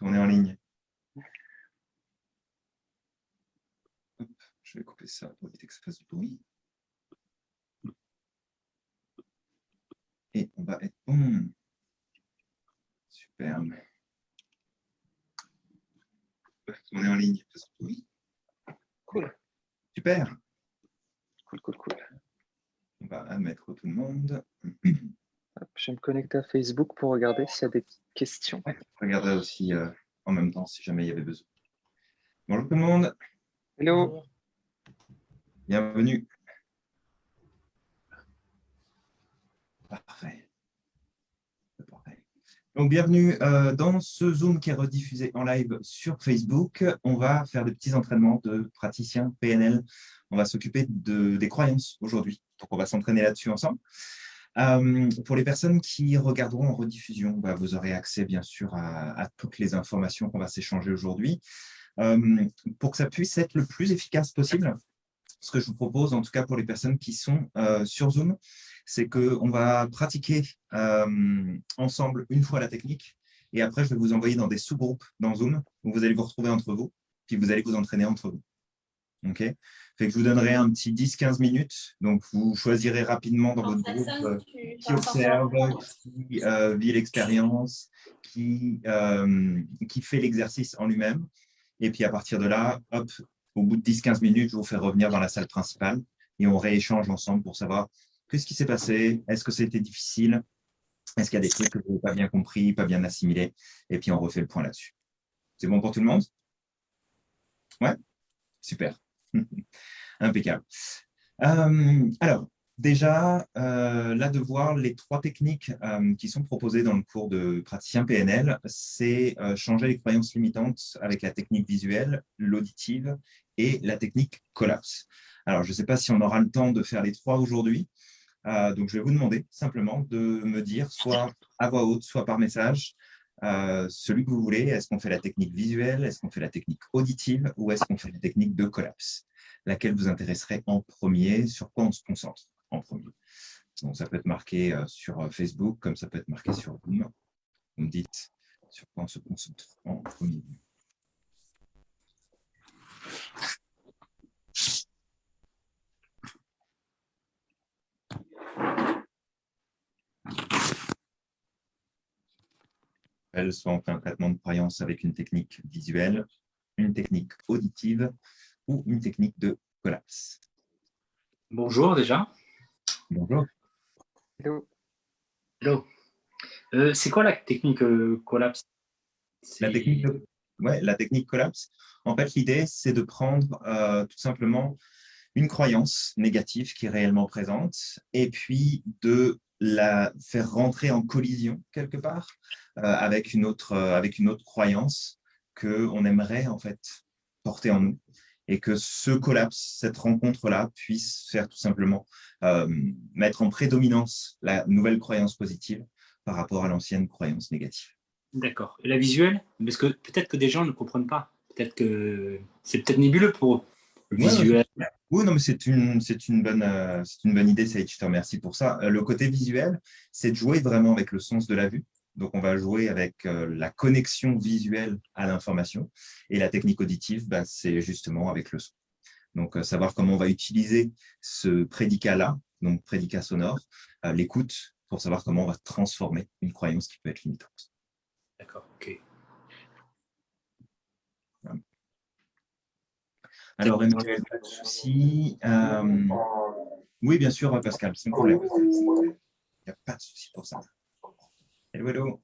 On est en ligne. je vais couper ça pour éviter que ça fasse du bruit. Et on va être bon. Super. On est en ligne. Oui. Cool. Super. Cool, cool, cool. On va admettre tout le monde. je vais me connecter à Facebook pour regarder s'il y a des questions. regardez aussi euh, en même temps si jamais il y avait besoin. Bonjour tout le monde. Hello. Bienvenue. Parfait. Donc, bienvenue euh, dans ce Zoom qui est rediffusé en live sur Facebook. On va faire des petits entraînements de praticiens PNL. On va s'occuper de, des croyances aujourd'hui. Donc, on va s'entraîner là-dessus ensemble. Euh, pour les personnes qui regarderont en rediffusion, bah, vous aurez accès bien sûr à, toutes les informations qu'on va s'échanger aujourd'hui. Euh, pour que ça puisse être le plus efficace possible, ce que je vous propose, en tout cas pour les personnes qui sont sur Zoom, c'est qu'on va pratiquer euh, ensemble une fois la technique et après, je vais vous envoyer dans des sous-groupes dans Zoom où vous allez vous retrouver entre vous, puis vous allez vous entraîner entre vous. OK fait que je vous donnerai un petit 10-15 minutes. Donc, vous choisirez rapidement dans votre groupe euh, qui observe, qui euh, vit l'expérience, qui, qui fait l'exercice en lui-même. Et puis, à partir de là, hop, au bout de 10-15 minutes, je vous fais revenir dans la salle principale et on rééchange ensemble pour savoir Qu'est-ce qui s'est passé Est-ce que c'était difficile Est-ce qu'il y a des trucs que vous n'avez pas bien compris, pas bien assimilés Et puis, on refait le point là-dessus. C'est bon pour tout le monde? Ouais? Super. Impeccable. Euh, alors, déjà, euh, là, de voir les trois techniques euh, qui sont proposées dans le cours de praticien PNL, c'est changer les croyances limitantes avec la technique visuelle, l'auditive et la technique collapse. Alors, je ne sais pas si on aura le temps de faire les trois aujourd'hui, donc, je vais vous demander simplement de me dire, soit à voix haute, soit par message, euh, celui que vous voulez. Est-ce qu'on fait la technique visuelle Est-ce qu'on fait la technique auditive Ou est-ce qu'on fait la technique de collapse? Laquelle vous intéresserait en premier? Sur quoi on se concentre en premier? Donc, ça peut être marqué euh, sur Facebook, comme ça peut être marqué sur Zoom. Me dites sur quoi on se concentre en premier. Soit on fait un traitement de croyance avec une technique visuelle, une technique auditive ou une technique de collapse. Bonjour déjà. Bonjour. Hello. Hello. Euh, c'est quoi la technique euh, collapse? La technique, ouais, la technique collapse, en fait, l'idée, c'est de prendre euh, tout simplement une croyance négative qui est réellement présente et puis de la faire rentrer en collision quelque part euh, avec, une autre, euh, avec une autre croyance qu'on aimerait en fait porter en nous et que ce collapse, cette rencontre-là puisse faire tout simplement euh, mettre en prédominance la nouvelle croyance positive par rapport à l'ancienne croyance négative. D'accord. Et la visuelle? Parce que peut-être que des gens ne comprennent pas. Peut-être que c'est peut-être nébuleux pour eux. visuel. Oui, non, mais c'est une, une, bonne, une bonne idée, Saïd, je te remercie pour ça. Le côté visuel, c'est de jouer vraiment avec le sens de la vue. Donc, on va jouer avec euh, la connexion visuelle à l'information. Et la technique auditive, bah, c'est justement avec le son. Donc, euh, savoir comment on va utiliser ce prédicat-là, donc prédicat sonore, euh, l'écoute, pour savoir comment on va transformer une croyance qui peut être limitante. D'accord, ok. Alors, Emmanuel, pas de souci. oui, bien sûr, Pascal, sans problème. Il n'y a pas de souci pour ça. Hello, hello.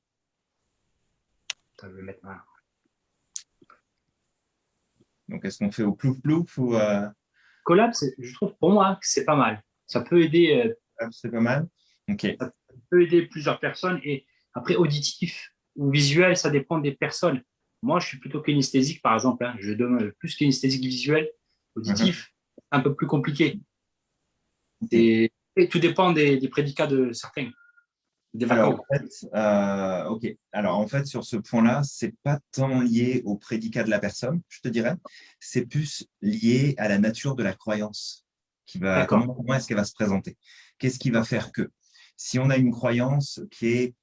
Je vais mettre ma... Donc, est-ce qu'on fait au plouf plouf ou euh... Collapse, je trouve pour moi que c'est pas mal. Ça peut aider. Euh... C'est pas mal. Ok. Ça peut aider plusieurs personnes. Et après, auditif ou visuel, ça dépend des personnes. Moi, je suis plutôt kinesthésique, par exemple. Hein. Je donne plus kinesthésique visuel. Auditif, uh-huh. un peu plus compliqué. Et, tout dépend des prédicats de certains. Alors en, fait, euh, ok. Alors, en fait, sur ce point-là, ce n'est pas tant lié au prédicat de la personne, je te dirais. C'est plus lié à la nature de la croyance. Qui va, comment, comment est-ce qu'elle va se présenter Qu'est-ce qui va faire que? Si on a une croyance qui est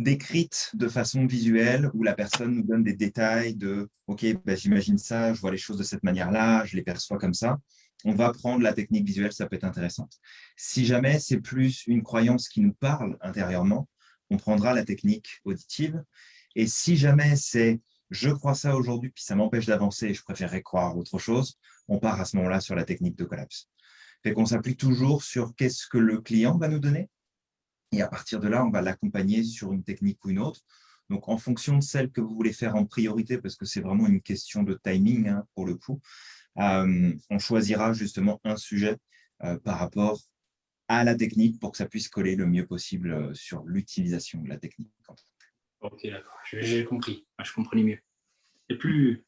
décrite de façon visuelle où la personne nous donne des détails de « Ok, ben, j'imagine ça, je vois les choses de cette manière-là, je les perçois comme ça », on va prendre la technique visuelle, ça peut être intéressant. Si jamais c'est plus une croyance qui nous parle intérieurement, on prendra la technique auditive. Et si jamais c'est « je crois ça aujourd'hui, puis ça m'empêche d'avancer je préférerais croire autre chose », on part à ce moment-là sur la technique de collapse. Fait qu'on s'appuie toujours sur qu'est-ce que le client va nous donner. Et à partir de là, on va l'accompagner sur une technique ou une autre. Donc, en fonction de celle que vous voulez faire en priorité, parce que c'est vraiment une question de timing hein, pour le coup, euh, on choisira justement un sujet euh, par rapport à la technique pour que ça puisse coller le mieux possible euh, sur l'utilisation de la technique. Ok, d'accord, j'ai compris, je comprenais mieux. C'est plus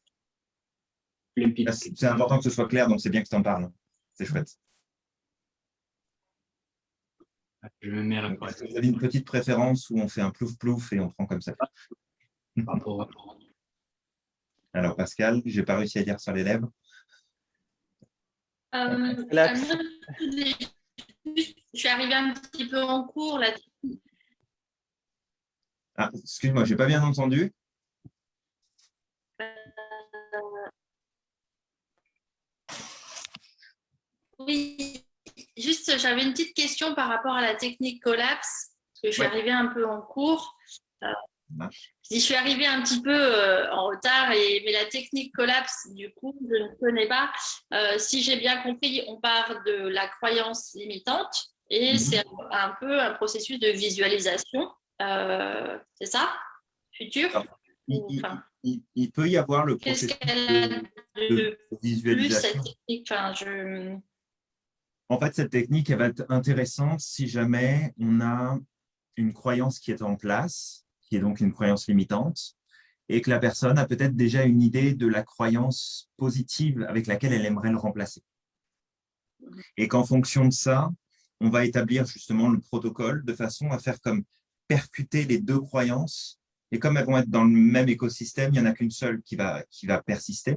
c'est important que ce soit clair, donc c'est bien que tu en parles. C'est chouette. Je me mets Vous avez une petite préférence où on fait un plouf-plouf et on prend comme ça? Alors, Pascal, je n'ai pas réussi à dire sur les lèvres. Euh, je suis arrivée un petit peu en cours. Là. Ah, excuse-moi, je n'ai pas bien entendu. Oui, juste, j'avais une petite question par rapport à la technique collapse, parce que je suis arrivée un peu en cours. Euh, je suis arrivée un petit peu euh, en retard, et, mais la technique collapse, du coup, je ne connais pas. Euh, si j'ai bien compris, on part de la croyance limitante et mhm. c'est un peu un processus de visualisation. c'est ça? Futur? Il, peut y avoir le processus de, visualisation. En fait, cette technique elle va être intéressante si jamais on a une croyance qui est en place, qui est donc une croyance limitante, et que la personne a peut-être déjà une idée de la croyance positive avec laquelle elle aimerait le remplacer. Et qu'en fonction de ça, on va établir justement le protocole de façon à faire comme percuter les deux croyances. Et comme elles vont être dans le même écosystème, il n'y en a qu'une seule qui va, qui va persister.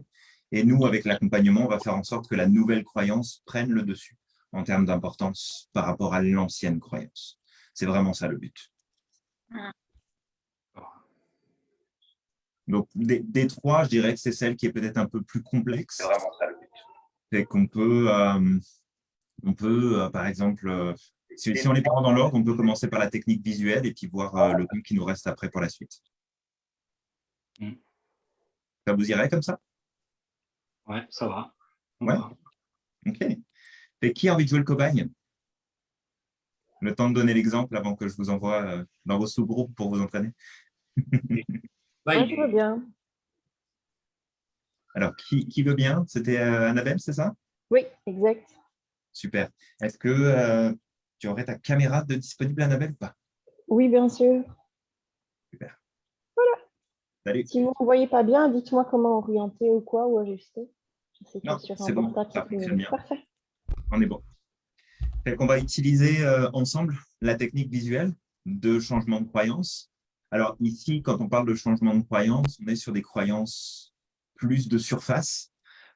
Et nous, avec l'accompagnement, on va faire en sorte que la nouvelle croyance prenne le dessus en termes d'importance par rapport à l'ancienne croyance. C'est vraiment ça le but. Donc, des, trois, je dirais que c'est celle qui est peut-être un peu plus complexe. C'est vraiment ça le but. C'est qu'on peut, euh, on peut euh, par exemple, euh, si, on les prend dans l'ordre, on peut commencer par la technique visuelle et puis voir le temps qui nous reste après pour la suite. Mm. Ça vous irait comme ça? Ouais, ça va. ouais. Ok qui a envie de jouer le cobaye Le temps de donner l'exemple avant que je vous envoie euh, dans vos sous-groupes pour vous entraîner. Moi, je veux bien. Alors, qui, veut bien? C'était euh, Annabelle, c'est ça? Oui, exact. Super. Est-ce que euh, tu aurais ta caméra de disponible, Annabelle, ou pas? Oui, bien sûr. Super. Voilà. Salut. Si vous ne voyez pas bien, dites-moi comment orienter ou quoi, ou ajuster. c'est bon, ça bien. Parfait on est bon. On va utiliser euh, ensemble la technique visuelle de changement de croyance. Alors ici, quand on parle de changement de croyance, on est sur des croyances plus de surface.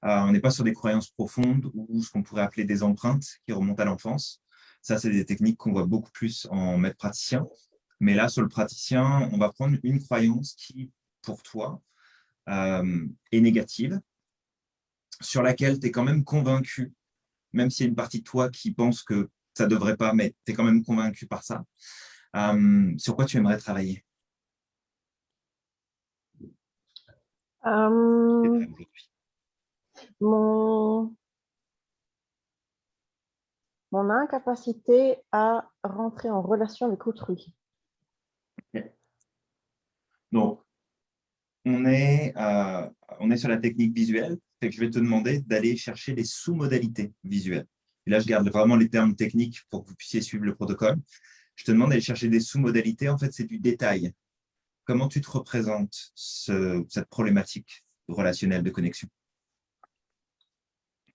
Euh, on n'est pas sur des croyances profondes ou ce qu'on pourrait appeler des empreintes qui remontent à l'enfance. Ça, c'est des techniques qu'on voit beaucoup plus en maître praticien. Mais là, sur le praticien, on va prendre une croyance qui, pour toi, euh, est négative, sur laquelle tu es quand même convaincu même s'il y a une partie de toi qui pense que ça ne devrait pas, mais tu es quand même convaincu par ça. Euh, sur quoi tu aimerais travailler? Euh, mon... mon incapacité à rentrer en relation avec autrui. Donc, on est, euh, on est sur la technique visuelle que je vais te demander d'aller chercher les sous-modalités visuelles. Et là, je garde vraiment les termes techniques pour que vous puissiez suivre le protocole. Je te demande d'aller chercher des sous-modalités. En fait, c'est du détail. Comment tu te représentes cette problématique relationnelle de connexion?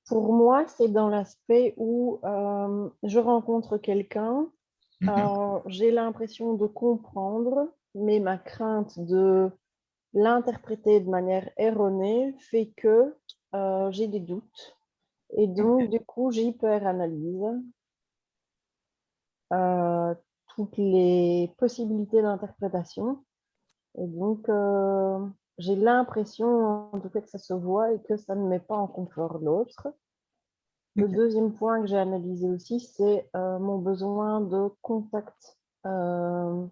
Pour moi, c'est dans l'aspect où euh, je rencontre quelqu'un, mhm. euh, j'ai l'impression de comprendre, mais ma crainte de l'interpréter de manière erronée fait que euh, j'ai des doutes. Et donc, du coup, j'hyperanalyse euh, toutes les possibilités d'interprétation. Et donc, j'ai l'impression, en tout cas, que ça se voit et que ça ne met pas en confort l'autre. Le deuxième point que j'ai analysé aussi, c'est euh, mon besoin de contact, euh,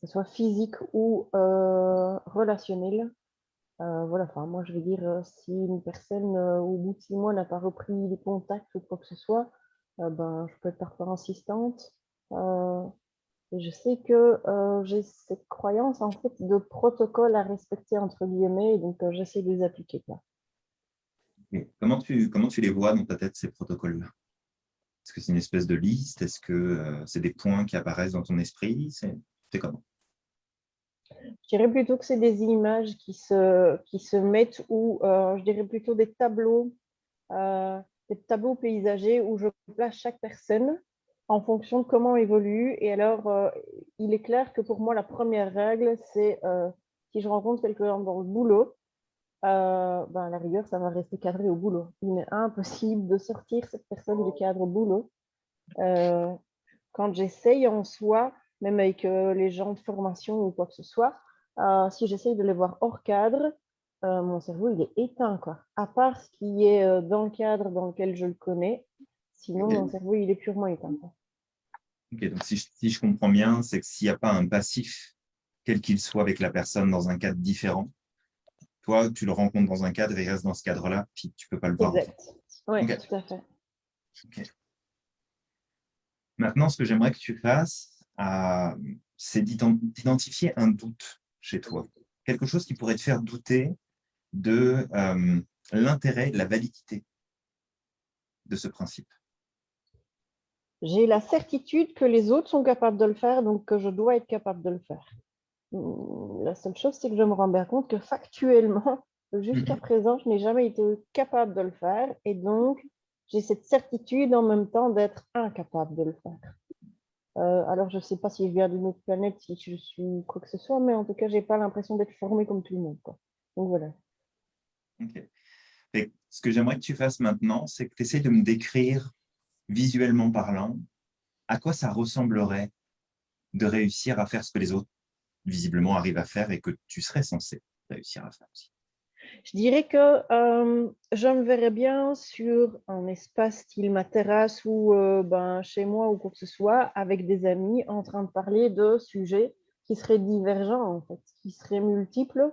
ce soit physique ou euh, relationnel. voilà, enfin, moi, je veux dire, si une personne, au bout de six mois, n'a pas repris les contacts ou quoi que ce soit, ben, je peux être parfois insistante. et je sais que j'ai cette croyance, en fait, de protocole à respecter, entre guillemets, donc j'essaie de les appliquer. Là. Comment tu, comment tu les vois dans ta tête, ces protocoles-là? Est-ce que c'est une espèce de liste? Est-ce que euh, c'est des points qui apparaissent dans ton esprit? C'est comment? Je dirais plutôt que c'est des images qui se, qui se mettent ou euh, je dirais plutôt des tableaux, euh, des tableaux paysagers où je place chaque personne en fonction de comment évolue. Et alors, il est clair que pour moi, la première règle, c'est si je rencontre quelqu'un dans le boulot, euh, ben, à la rigueur, ça va rester cadré au boulot. Il est impossible de sortir cette personne du cadre au boulot. Euh, quand j'essaye en soi, même avec euh, les gens de formation ou quoi que ce soit, si j'essaye de les voir hors cadre, mon cerveau il est éteint. Quoi. À part ce qui est dans le cadre dans lequel je le connais, sinon mon cerveau il est purement éteint. Ok, donc si je, si je comprends bien, c'est que s'il n'y a pas un passif, quel qu'il soit avec la personne dans un cadre différent, toi, tu le rencontres dans un cadre et il reste dans ce cadre-là, puis tu ne peux pas le voir. Exact. Oui, tout à fait. Maintenant, ce que j'aimerais que tu fasses, euh, c'est d'identifier un doute chez toi. Quelque chose qui pourrait te faire douter de euh, l'intérêt, de la validité de ce principe. J'ai la certitude que les autres sont capables de le faire, donc que je dois être capable de le faire. La seule chose, c'est que je me rends bien compte que factuellement, jusqu'à mhm. présent, je n'ai jamais été capable de le faire. Et donc, j'ai cette certitude en même temps d'être incapable de le faire. Euh, alors, je ne sais pas si je viens d'une autre planète, si je suis quoi que ce soit, mais en tout cas, je n'ai pas l'impression d'être formée comme tout le monde. Donc, voilà. ce que j'aimerais que tu fasses maintenant, c'est que tu essaies de me décrire visuellement parlant à quoi ça ressemblerait de réussir à faire ce que les autres visiblement arrive à faire et que tu serais censé réussir à faire aussi Je dirais que euh, je me verrais bien sur un espace style ma terrasse ou euh, ben, chez moi ou quoi que ce soit avec des amis en train de parler de sujets qui seraient divergents en fait, qui seraient multiples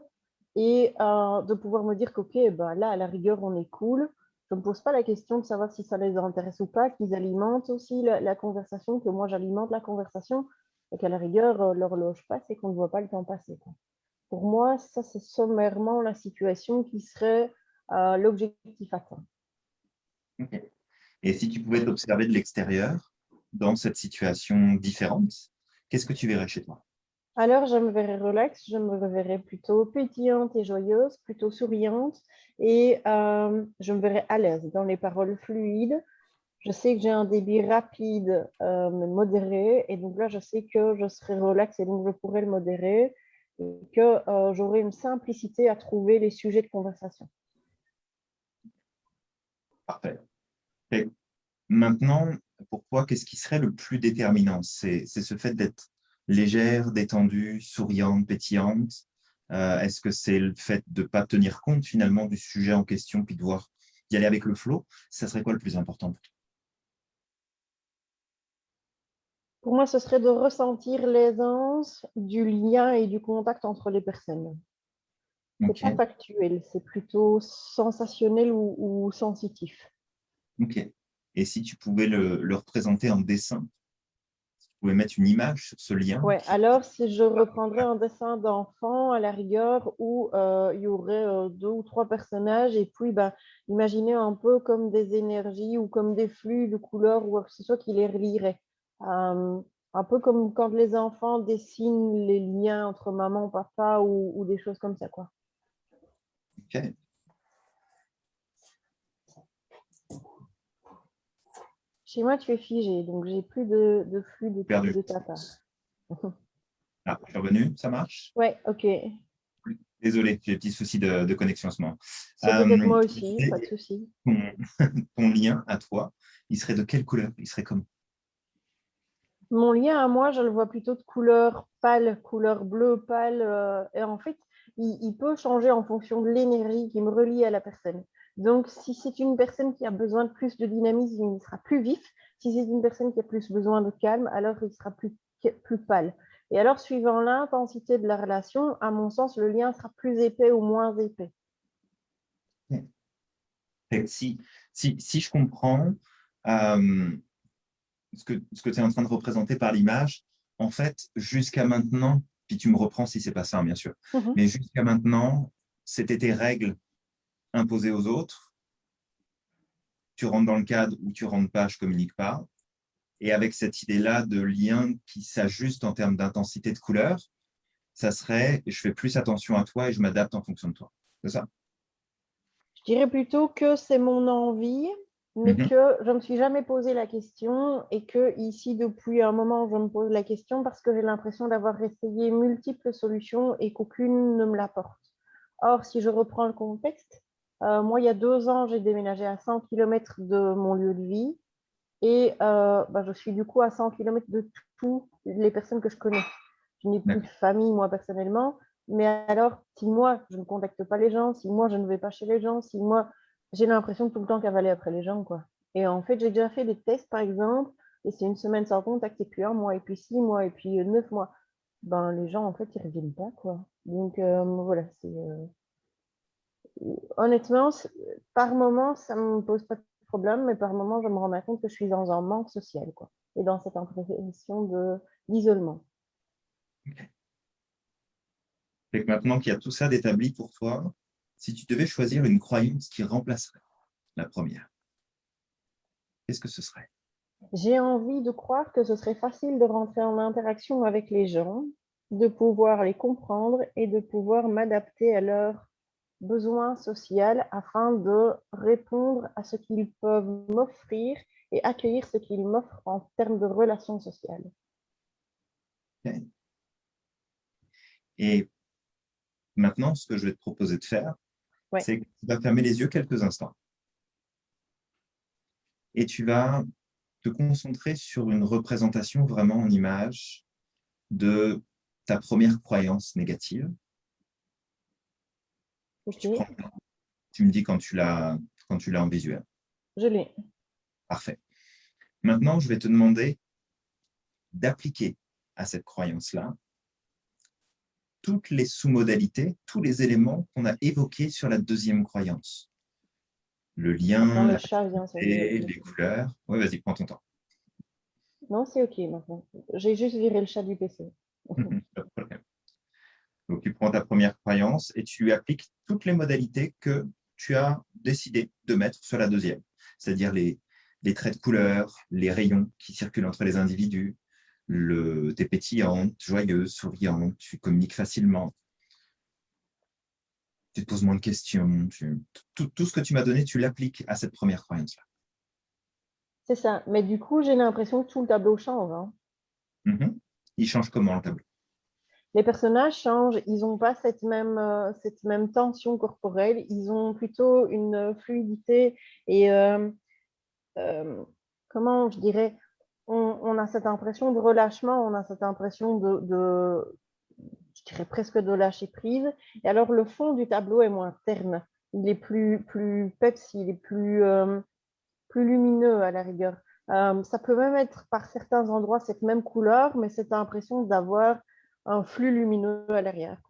et euh, de pouvoir me dire qu'ok, ben, là à la rigueur on est cool, je ne me pose pas la question de savoir si ça les intéresse ou pas, qu'ils alimentent aussi la, conversation, que moi j'alimente la conversation, et qu'à la rigueur, l'horloge passe et qu'on ne voit pas le temps passer. Pour moi, ça, c'est sommairement la situation qui serait euh, l'objectif atteint. Et si tu pouvais t'observer de l'extérieur, dans cette situation différente, qu'est-ce que tu verrais chez toi? Alors, je me verrais relax, je me verrais plutôt pétillante et joyeuse, plutôt souriante, et euh, je me verrais à l'aise dans les paroles fluides, je sais que j'ai un débit rapide, euh, mais modéré. Et donc là, je sais que je serai relax et donc je pourrai le modérer et que euh, j'aurai une simplicité à trouver les sujets de conversation. Parfait. Et maintenant, pourquoi qu'est-ce qui serait le plus déterminant? C'est ce fait d'être légère, détendue, souriante, pétillante euh, Est-ce que c'est le fait de ne pas tenir compte finalement du sujet en question puis de voir y aller avec le flow? Ça serait quoi le plus important pour toi? Pour moi, ce serait de ressentir l'aisance du lien et du contact entre les personnes. Ce n'est pas factuel, c'est plutôt sensationnel ou, sensitif. Ok. Et si tu pouvais le, représenter en dessin, si tu pouvais mettre une image sur ce lien? Oui, alors si je reprendrais un dessin d'enfant à la rigueur où euh, il y aurait euh, deux ou trois personnages et puis ben, imaginez un peu comme des énergies ou comme des flux de couleurs ou que ce soit qui les relierait. Euh, un peu comme quand les enfants dessinent les liens entre maman, papa ou, des choses comme ça. Quoi. Ok. Chez moi, tu es figé, donc j'ai plus de, flux de, Perdu. de tata. ah, je suis revenu, ça marche? Oui, ok. Désolé, j'ai des petits soucis de, connexion en ce moment. C'est peut-être moi aussi, pas de souci. ton, lien à toi, il serait de quelle couleur? Il serait comment Mon lien à moi, je le vois plutôt de couleur pâle, couleur bleu pâle. Euh, et en fait, il, peut changer en fonction de l'énergie qui me relie à la personne. Donc, si c'est une personne qui a besoin de plus de dynamisme, il sera plus vif. Si c'est une personne qui a plus besoin de calme, alors il sera plus, plus pâle. Et alors, suivant l'intensité de la relation, à mon sens, le lien sera plus épais ou moins épais. Si, si, si je comprends euh, ce que, ce que tu es en train de représenter par l'image, en fait, jusqu'à maintenant, puis tu me reprends si c'est pas ça, bien sûr, mhm. mais jusqu'à maintenant, c'était tes règles imposées aux autres. Tu rentres dans le cadre ou tu rentres pas, je communique pas. Et avec cette idée-là de lien qui s'ajuste en termes d'intensité de couleur, ça serait je fais plus attention à toi et je m'adapte en fonction de toi. C'est ça? Je dirais plutôt que c'est mon envie, mais mhm. que je ne me suis jamais posé la question et que ici, depuis un moment, je me pose la question parce que j'ai l'impression d'avoir essayé multiples solutions et qu'aucune ne me l'apporte. Or, si je reprends le contexte, euh, moi, il y a deux ans, j'ai déménagé à 100 km de mon lieu de vie. Et euh, bah, je suis du coup à 100 km de toutes les personnes que je connais. Je n'ai plus de famille, moi, personnellement. Mais alors, si moi, je ne contacte pas les gens, si moi, je ne vais pas chez les gens, si moi, j'ai l'impression tout le temps cavaler après les gens, quoi. Et en fait, j'ai déjà fait des tests, par exemple, et c'est une semaine sans contact, et puis un mois, et puis six mois, et puis neuf mois. Ben, les gens, en fait, ils ne reviennent pas, quoi. Donc, euh, voilà, c'est... Euh, honnêtement, par moment, ça ne me pose pas de problème, mais par moment, je me rends compte que je suis dans un manque social, quoi, et dans cette impression d'isolement. Et maintenant qu'il y a tout ça d'établi pour toi, si tu devais choisir une croyance qui remplacerait la première, qu'est-ce que ce serait? J'ai envie de croire que ce serait facile de rentrer en interaction avec les gens, de pouvoir les comprendre et de pouvoir m'adapter à leurs besoin social afin de répondre à ce qu'ils peuvent m'offrir et accueillir ce qu'ils m'offrent en termes de relations sociales. Et maintenant, ce que je vais te proposer de faire, c'est que tu vas fermer les yeux quelques instants. Et tu vas te concentrer sur une représentation vraiment en image de ta première croyance négative tu me dis quand tu l'as en visuel. Je l'ai. Parfait. Maintenant, je vais te demander d'appliquer à cette croyance-là toutes les sous-modalités, tous les éléments qu'on a évoqués sur la deuxième croyance. Le lien, les couleurs. Oui, vas-y, prends ton temps. Non, c'est OK maintenant. J'ai juste viré le chat du PC. Donc, tu prends ta première croyance et tu appliques toutes les modalités que tu as décidé de mettre sur la deuxième, c'est-à-dire les, traits de couleur, les rayons qui circulent entre les individus, le, tu es pétillante, joyeuse, souriante, tu communiques facilement, tu te poses moins de questions, tout, ce que tu m'as donné, tu l'appliques à cette première croyance-là. C'est ça, mais du coup, j'ai l'impression que tout le tableau change. Hein. Mm-hmm. Il change comment le tableau? Les personnages changent, ils n'ont pas cette même, euh, cette même tension corporelle, ils ont plutôt une fluidité et, euh, euh, comment je dirais, on, a cette impression de relâchement, on a cette impression de, je dirais presque de lâcher prise. Et alors, le fond du tableau est moins terne, il est plus, plus pepsi, il est plus, plus lumineux à la rigueur. ça peut même être par certains endroits cette même couleur, mais cette impression d'avoir un flux lumineux à l'arrière.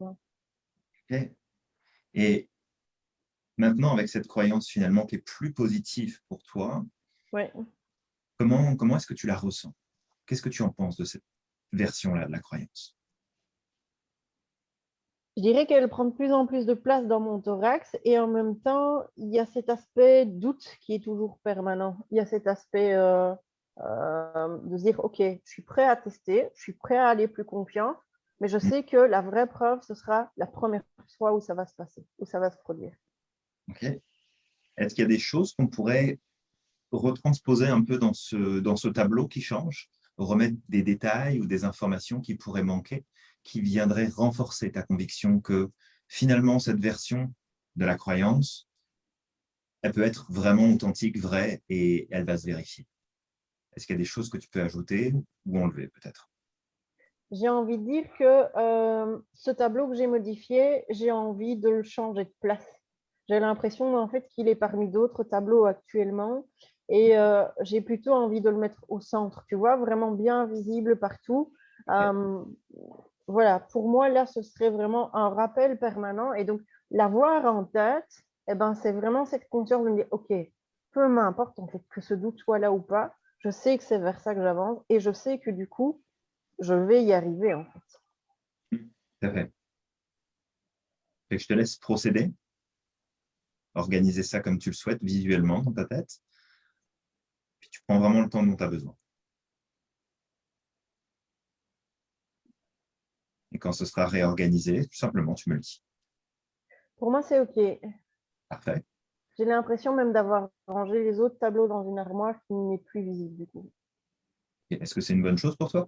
Et maintenant, avec cette croyance finalement qui est plus positive pour toi, comment, comment est-ce que tu la ressens? Qu'est-ce que tu en penses de cette version-là de la croyance? Je dirais qu'elle prend de plus en plus de place dans mon thorax et en même temps, il y a cet aspect doute qui est toujours permanent. Il y a cet aspect euh, euh, de dire, OK, je suis prêt à tester, je suis prêt à aller plus confiant, mais je mm. sais que la vraie preuve, ce sera la première fois où ça va se passer, où ça va se produire. Ok. Est-ce qu'il y a des choses qu'on pourrait retransposer un peu dans ce, dans ce tableau qui change, remettre des détails ou des informations qui pourraient manquer, qui viendraient renforcer ta conviction que finalement cette version de la croyance, elle peut être vraiment authentique, vraie et elle va se vérifier. Est-ce qu'il y a des choses que tu peux ajouter ou enlever peut-être? J'ai envie de dire que euh, ce tableau que j'ai modifié, j'ai envie de le changer de place. J'ai l'impression en fait qu'il est parmi d'autres tableaux actuellement et euh, j'ai plutôt envie de le mettre au centre, tu vois, vraiment bien visible partout. Euh, voilà, pour moi, là, ce serait vraiment un rappel permanent. Et donc, l'avoir en tête, eh ben, c'est vraiment cette conscience de me dire, OK, peu m'importe en fait que ce doute soit là ou pas, je sais que c'est vers ça que j'avance et je sais que du coup, je vais y arriver en fait. Tout à fait. je te laisse procéder, organiser ça comme tu le souhaites visuellement dans ta tête. Tu prends vraiment le temps dont tu as besoin. Et quand ce sera réorganisé, tout simplement, tu me le dis. Pour moi, c'est OK. Parfait. J'ai l'impression même d'avoir rangé les autres tableaux dans une armoire qui n'est plus visible du coup. Est-ce que c'est une bonne chose pour toi?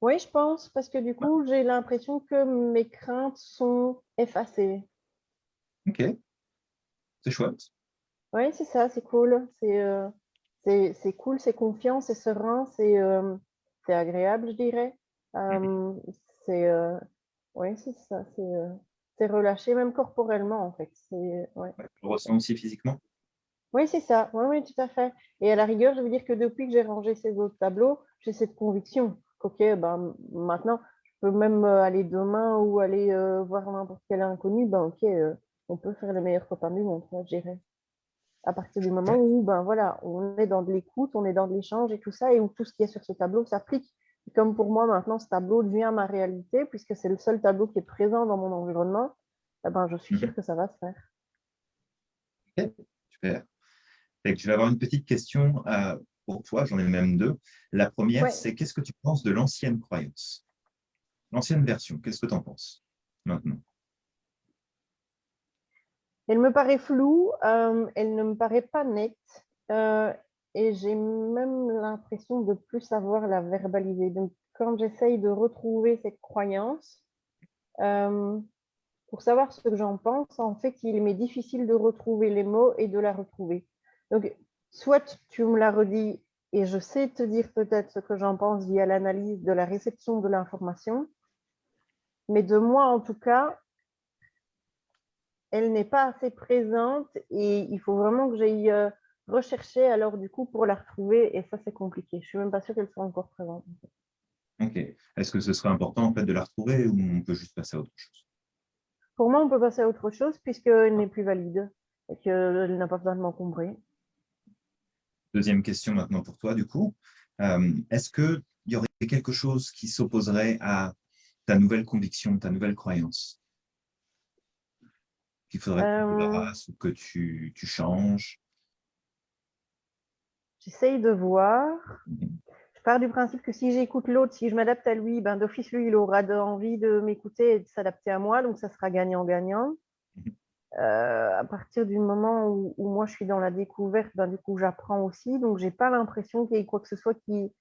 Oui, je pense, parce que du coup, j'ai l'impression que mes craintes sont effacées. Ok. C'est chouette. Oui, c'est ça, c'est cool. C'est euh, c'est cool, c'est confiant, c'est serein, c'est euh, agréable, je dirais. Euh, c'est euh, oui, c'est ça, c'est relâché, même corporellement, en fait. Ouais. Tu le ressens aussi physiquement Oui, c'est ça. Oui, oui, tout à fait. Et à la rigueur, je veux dire que depuis que j'ai rangé ces autres tableaux, j'ai cette conviction qu'OK, ben, maintenant, je peux même aller demain ou aller voir n'importe quel inconnu, ben, OK, on peut faire les meilleurs copains du monde, je dirais à partir du moment où ben voilà, on est dans de l'écoute, on est dans de l'échange et tout ça, et où tout ce qui est sur ce tableau s'applique. Comme pour moi, maintenant, ce tableau devient ma réalité, puisque c'est le seul tableau qui est présent dans mon environnement, eh ben, je suis sûre mhm. que ça va se faire. Ok, super. je vais avoir une petite question euh, pour toi, j'en ai même deux. La première, c'est qu'est-ce que tu penses de l'ancienne croyance? L'ancienne version, qu'est-ce que tu en penses maintenant? Elle me paraît floue, euh, elle ne me paraît pas nette euh, et j'ai même l'impression de plus savoir la verbaliser. Donc, quand j'essaye de retrouver cette croyance, euh, pour savoir ce que j'en pense, en fait, il m'est difficile de retrouver les mots et de la retrouver. Donc, soit tu me la redis et je sais te dire peut-être ce que j'en pense via l'analyse de la réception de l'information, mais de moi, en tout cas, elle n'est pas assez présente et il faut vraiment que j'aille euh, rechercher alors du coup pour la retrouver et ça c'est compliqué. Je ne suis même pas sûre qu'elle soit encore présente. Ok. Est-ce que ce serait important en fait de la retrouver ou on peut juste passer à autre chose? Pour moi, on peut passer à autre chose puisqu'elle n'est plus valide et qu'elle n'a pas besoin de m'encombrer. Deuxième question maintenant pour toi du coup. Euh, est-ce qu'il y aurait quelque chose qui s'opposerait à ta nouvelle conviction, ta nouvelle croyance? Qu'il faudrait que tu euh. ou que tu, tu changes? J'essaye de voir. Mmh je pars du principe que si j'écoute l'autre, si je m'adapte à lui, ben, d'office, lui, il aura envie de m'écouter et de s'adapter à moi, donc ça sera gagnant-gagnant. Mmh euh, à partir du moment où, moi je suis dans la découverte, ben, du coup j'apprends aussi, donc j'ai pas l'impression qu'il y ait quoi que ce soit qui,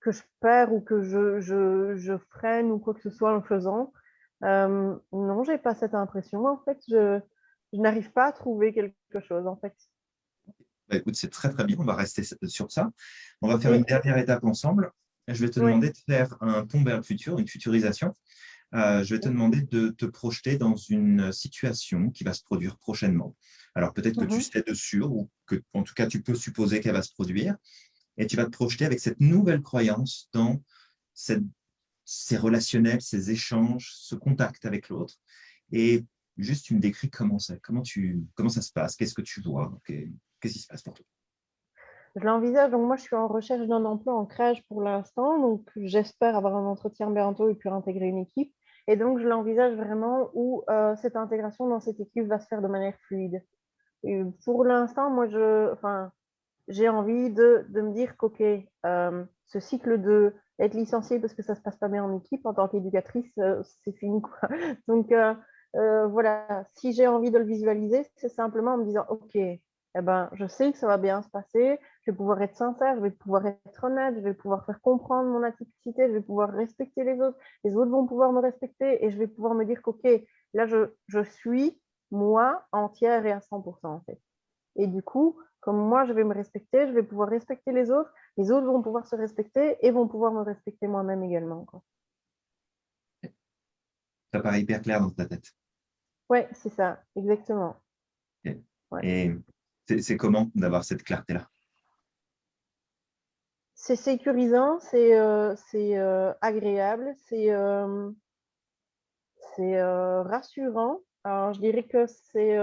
que je perds ou que je, je, je freine ou quoi que ce soit en le faisant. Euh, non, j'ai pas cette impression. En fait, je, n'arrive pas à trouver quelque chose. En fait. Bah, écoute, c'est très très bien. On va rester sur ça. On va faire une dernière étape ensemble. Je vais te demander de faire un tombe vers le futur, une futurisation. Euh, je vais te demander de te projeter dans une situation qui va se produire prochainement. Alors peut-être que tu mhm. sais dessus ou que, en tout cas, tu peux supposer qu'elle va se produire. Et tu vas te projeter avec cette nouvelle croyance dans cette ces relationnels, ces échanges, ce contact avec l'autre. Et juste, tu me décris comment ça, comment tu, comment ça se passe, qu'est-ce que tu vois, qu'est-ce qui se passe pour toi? Je l'envisage, donc moi je suis en recherche d'un emploi en crèche pour l'instant, donc j'espère avoir un entretien bientôt et puis intégrer une équipe. Et donc je l'envisage vraiment où euh, cette intégration dans cette équipe va se faire de manière fluide. Pour l'instant, moi je, enfin, j'ai envie de, de, me dire qu'ok, euh, ce cycle de être licenciée parce que ça se passe pas bien en équipe en tant qu'éducatrice, euh, c'est fini. Quoi. Donc euh, euh, voilà, si j'ai envie de le visualiser, c'est simplement en me disant, OK, eh ben, je sais que ça va bien se passer, je vais pouvoir être sincère, je vais pouvoir être honnête, je vais pouvoir faire comprendre mon atypicité, je vais pouvoir respecter les autres, les autres vont pouvoir me respecter et je vais pouvoir me dire qu'OK, là, je, je suis moi entière et à 100% en fait. Et du coup, comme moi, je vais me respecter, je vais pouvoir respecter les autres, les autres vont pouvoir se respecter et vont pouvoir me respecter moi-même également. Quoi. Ça paraît hyper clair dans ta tête. Oui, c'est ça, exactement. Et c'est comment d'avoir cette clarté-là? C'est sécurisant, c'est euh, euh, agréable, c'est euh, rassurant. Alors, je dirais que c'est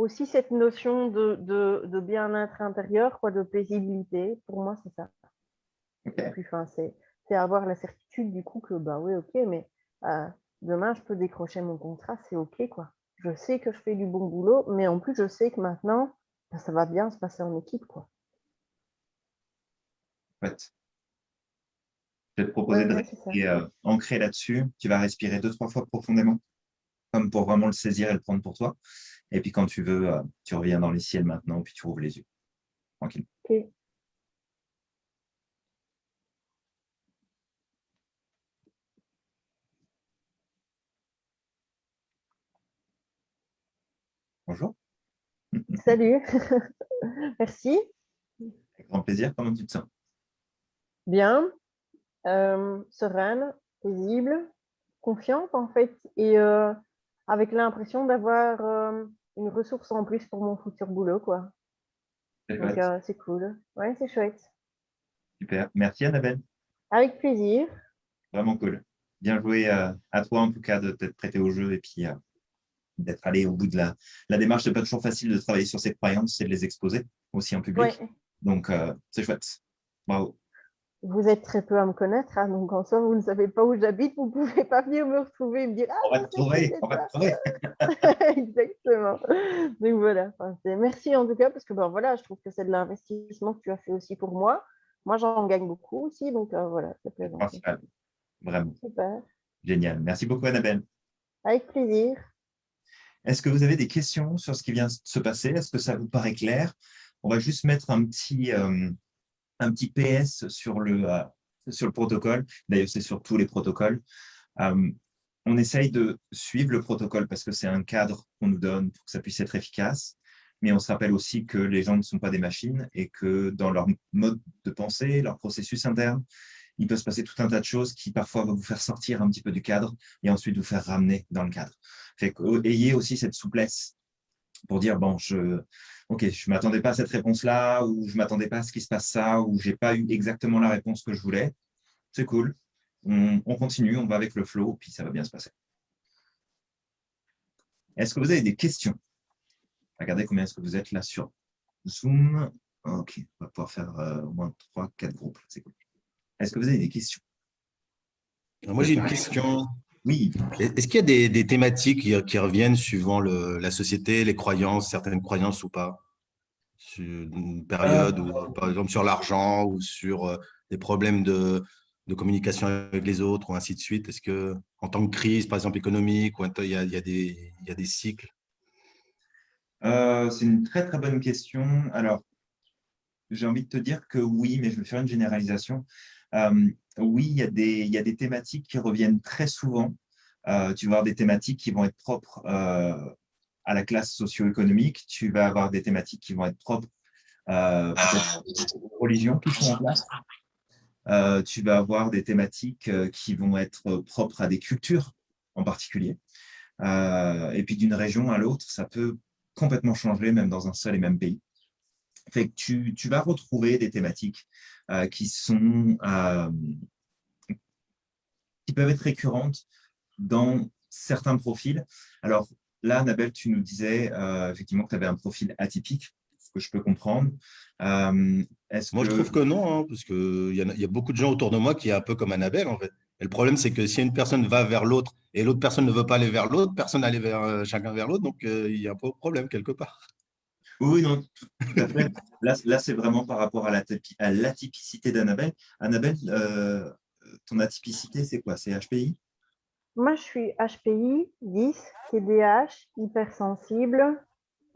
aussi cette notion de, de, bien-être intérieur, quoi, de paisibilité. Pour moi, c'est ça. Enfin, c'est avoir la certitude du coup que, bah oui, ok, mais demain, je peux décrocher mon contrat, c'est ok, quoi. Je sais que je fais du bon boulot, mais en plus, je sais que maintenant, bah, ça va bien se passer en équipe, quoi. Je vais te proposer de rester euh, ancré là-dessus. Tu vas respirer deux, trois fois profondément, comme pour vraiment le saisir et le prendre pour toi. Et puis quand tu veux, euh, tu reviens dans les ciels maintenant, puis tu ouvres les yeux. Tranquille. Bonjour. Salut. Merci. Avec grand plaisir. Comment tu te sens? Bien, euh, sereine, paisible, confiante en fait, et euh, avec l'impression d'avoir euh, une ressource en plus pour mon futur boulot. quoi. C'est cool. Ouais, c'est chouette. Super. Merci Annabelle. Avec plaisir. Vraiment cool. Bien joué à toi en tout cas de t'être prêté au jeu et puis d'être allé au bout de la, la démarche. n'est pas toujours facile de travailler sur ses croyances et de les exposer aussi en public. Donc, euh, c'est chouette. Bravo. Vous êtes très peu à me connaître, hein, donc en soi, vous ne savez pas où j'habite, vous ne pouvez pas venir me retrouver et me dire ah, On va te trouver, on va te trouver. Exactement. Donc voilà, merci en tout cas, parce que ben, voilà, je trouve que c'est de l'investissement que tu as fait aussi pour moi. Moi, j'en gagne beaucoup aussi, donc euh, voilà, c'est plaisant. Vraiment. Super. Génial. Merci beaucoup, Annabelle. Avec plaisir. Est-ce que vous avez des questions sur ce qui vient de se passer? Est-ce que ça vous paraît clair? On va juste mettre un petit, euh, un petit PS sur le, euh, sur le protocole. D'ailleurs, c'est sur tous les protocoles. Euh, on essaye de suivre le protocole parce que c'est un cadre qu'on nous donne pour que ça puisse être efficace. Mais on se rappelle aussi que les gens ne sont pas des machines et que dans leur mode de pensée, leur processus interne, il peut se passer tout un tas de choses qui parfois vont vous faire sortir un petit peu du cadre et ensuite vous faire ramener dans le cadre. Fait ayez aussi cette souplesse pour dire, bon, je ok, je ne m'attendais pas à cette réponse-là, ou je ne m'attendais pas à ce qui se passe ça, ou je n'ai pas eu exactement la réponse que je voulais. C'est cool. On, continue, on va avec le flow, puis ça va bien se passer. Est-ce que vous avez des questions? Regardez combien est-ce que vous êtes là sur Zoom. Ok, on va pouvoir faire euh, au moins 3-4 groupes. C'est cool. Est-ce que vous avez des questions? Moi, j'ai une question. Oui. Est-ce qu'il y a des, thématiques qui, reviennent suivant la société, les croyances, certaines croyances ou pas? Sur une période, euh. par exemple sur l'argent ou sur euh, des problèmes de, communication avec les autres ou ainsi de suite? Est-ce que en tant que crise, par exemple économique, ou il y a, des, des cycles? Euh, C'est une très très bonne question. Alors, j'ai envie de te dire que oui, mais je vais faire une généralisation. Euh, oui, il y, a des, il y, a des, thématiques qui reviennent très souvent. Euh, tu vas avoir des thématiques qui vont être propres euh, à la classe socio-économique. Tu vas avoir des thématiques qui vont être propres aux religions qui sont en place. tu vas avoir des thématiques qui vont être propres à des cultures en particulier. et puis d'une région à l'autre, ça peut complètement changer, même dans un seul et même pays. Fait que tu, tu vas retrouver des thématiques euh, qui, sont, euh, qui peuvent être récurrentes dans certains profils. Alors là, Annabelle, tu nous disais euh, effectivement que tu avais un profil atypique, ce que je peux comprendre. moi, je trouve que non, hein, parce qu'il y, a, y a beaucoup de gens autour de moi qui est un peu comme Annabelle, en fait. Et le problème, c'est que si une personne va vers l'autre et l'autre personne ne veut pas aller vers l'autre, personne n'allait vers chacun vers l'autre, donc il y a un peu problème quelque part. Oui, non, tout à fait. Là, c'est vraiment par rapport à l'atypicité d'Annabelle. Annabelle, euh, ton atypicité, c'est quoi? C'est HPI Moi, je suis HPI, 10, TDAH, hypersensible.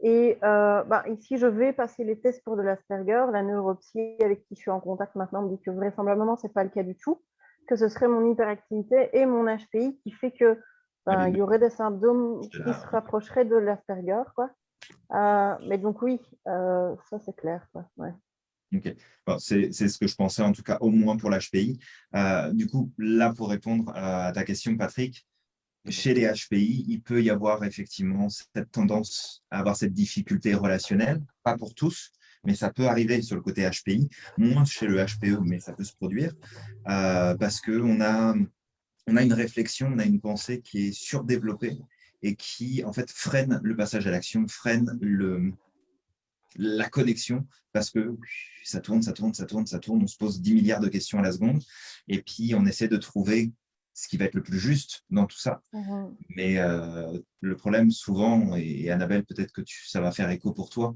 Et euh, bah, ici, je vais passer les tests pour de l'Asperger. La neuropsie avec qui je suis en contact maintenant me dit que vraisemblablement, ce n'est pas le cas du tout, que ce serait mon hyperactivité et mon HPI qui fait que ben, il y aurait des symptômes qui se rapprocheraient de l'Asperger. Quoi. mais donc oui, ça c'est clair. C'est ce que je pensais en tout cas au moins pour l'HPI. du coup, là pour répondre à ta question, Patrick, chez les HPI, il peut y avoir effectivement cette tendance à avoir cette difficulté relationnelle, pas pour tous, mais ça peut arriver sur le côté HPI, moins chez le HPE, mais ça peut se produire, euh, parce qu'on a, on a une réflexion, on a une pensée qui est surdéveloppée et qui, en fait, freine le passage à l'action, freine le, la connexion, parce que ça tourne, ça tourne, ça tourne, ça tourne, on se pose 10 milliards de questions à la seconde, et puis on essaie de trouver ce qui va être le plus juste dans tout ça. Mmh Mais euh, le problème souvent, et Annabelle, peut-être que tu, ça va faire écho pour toi,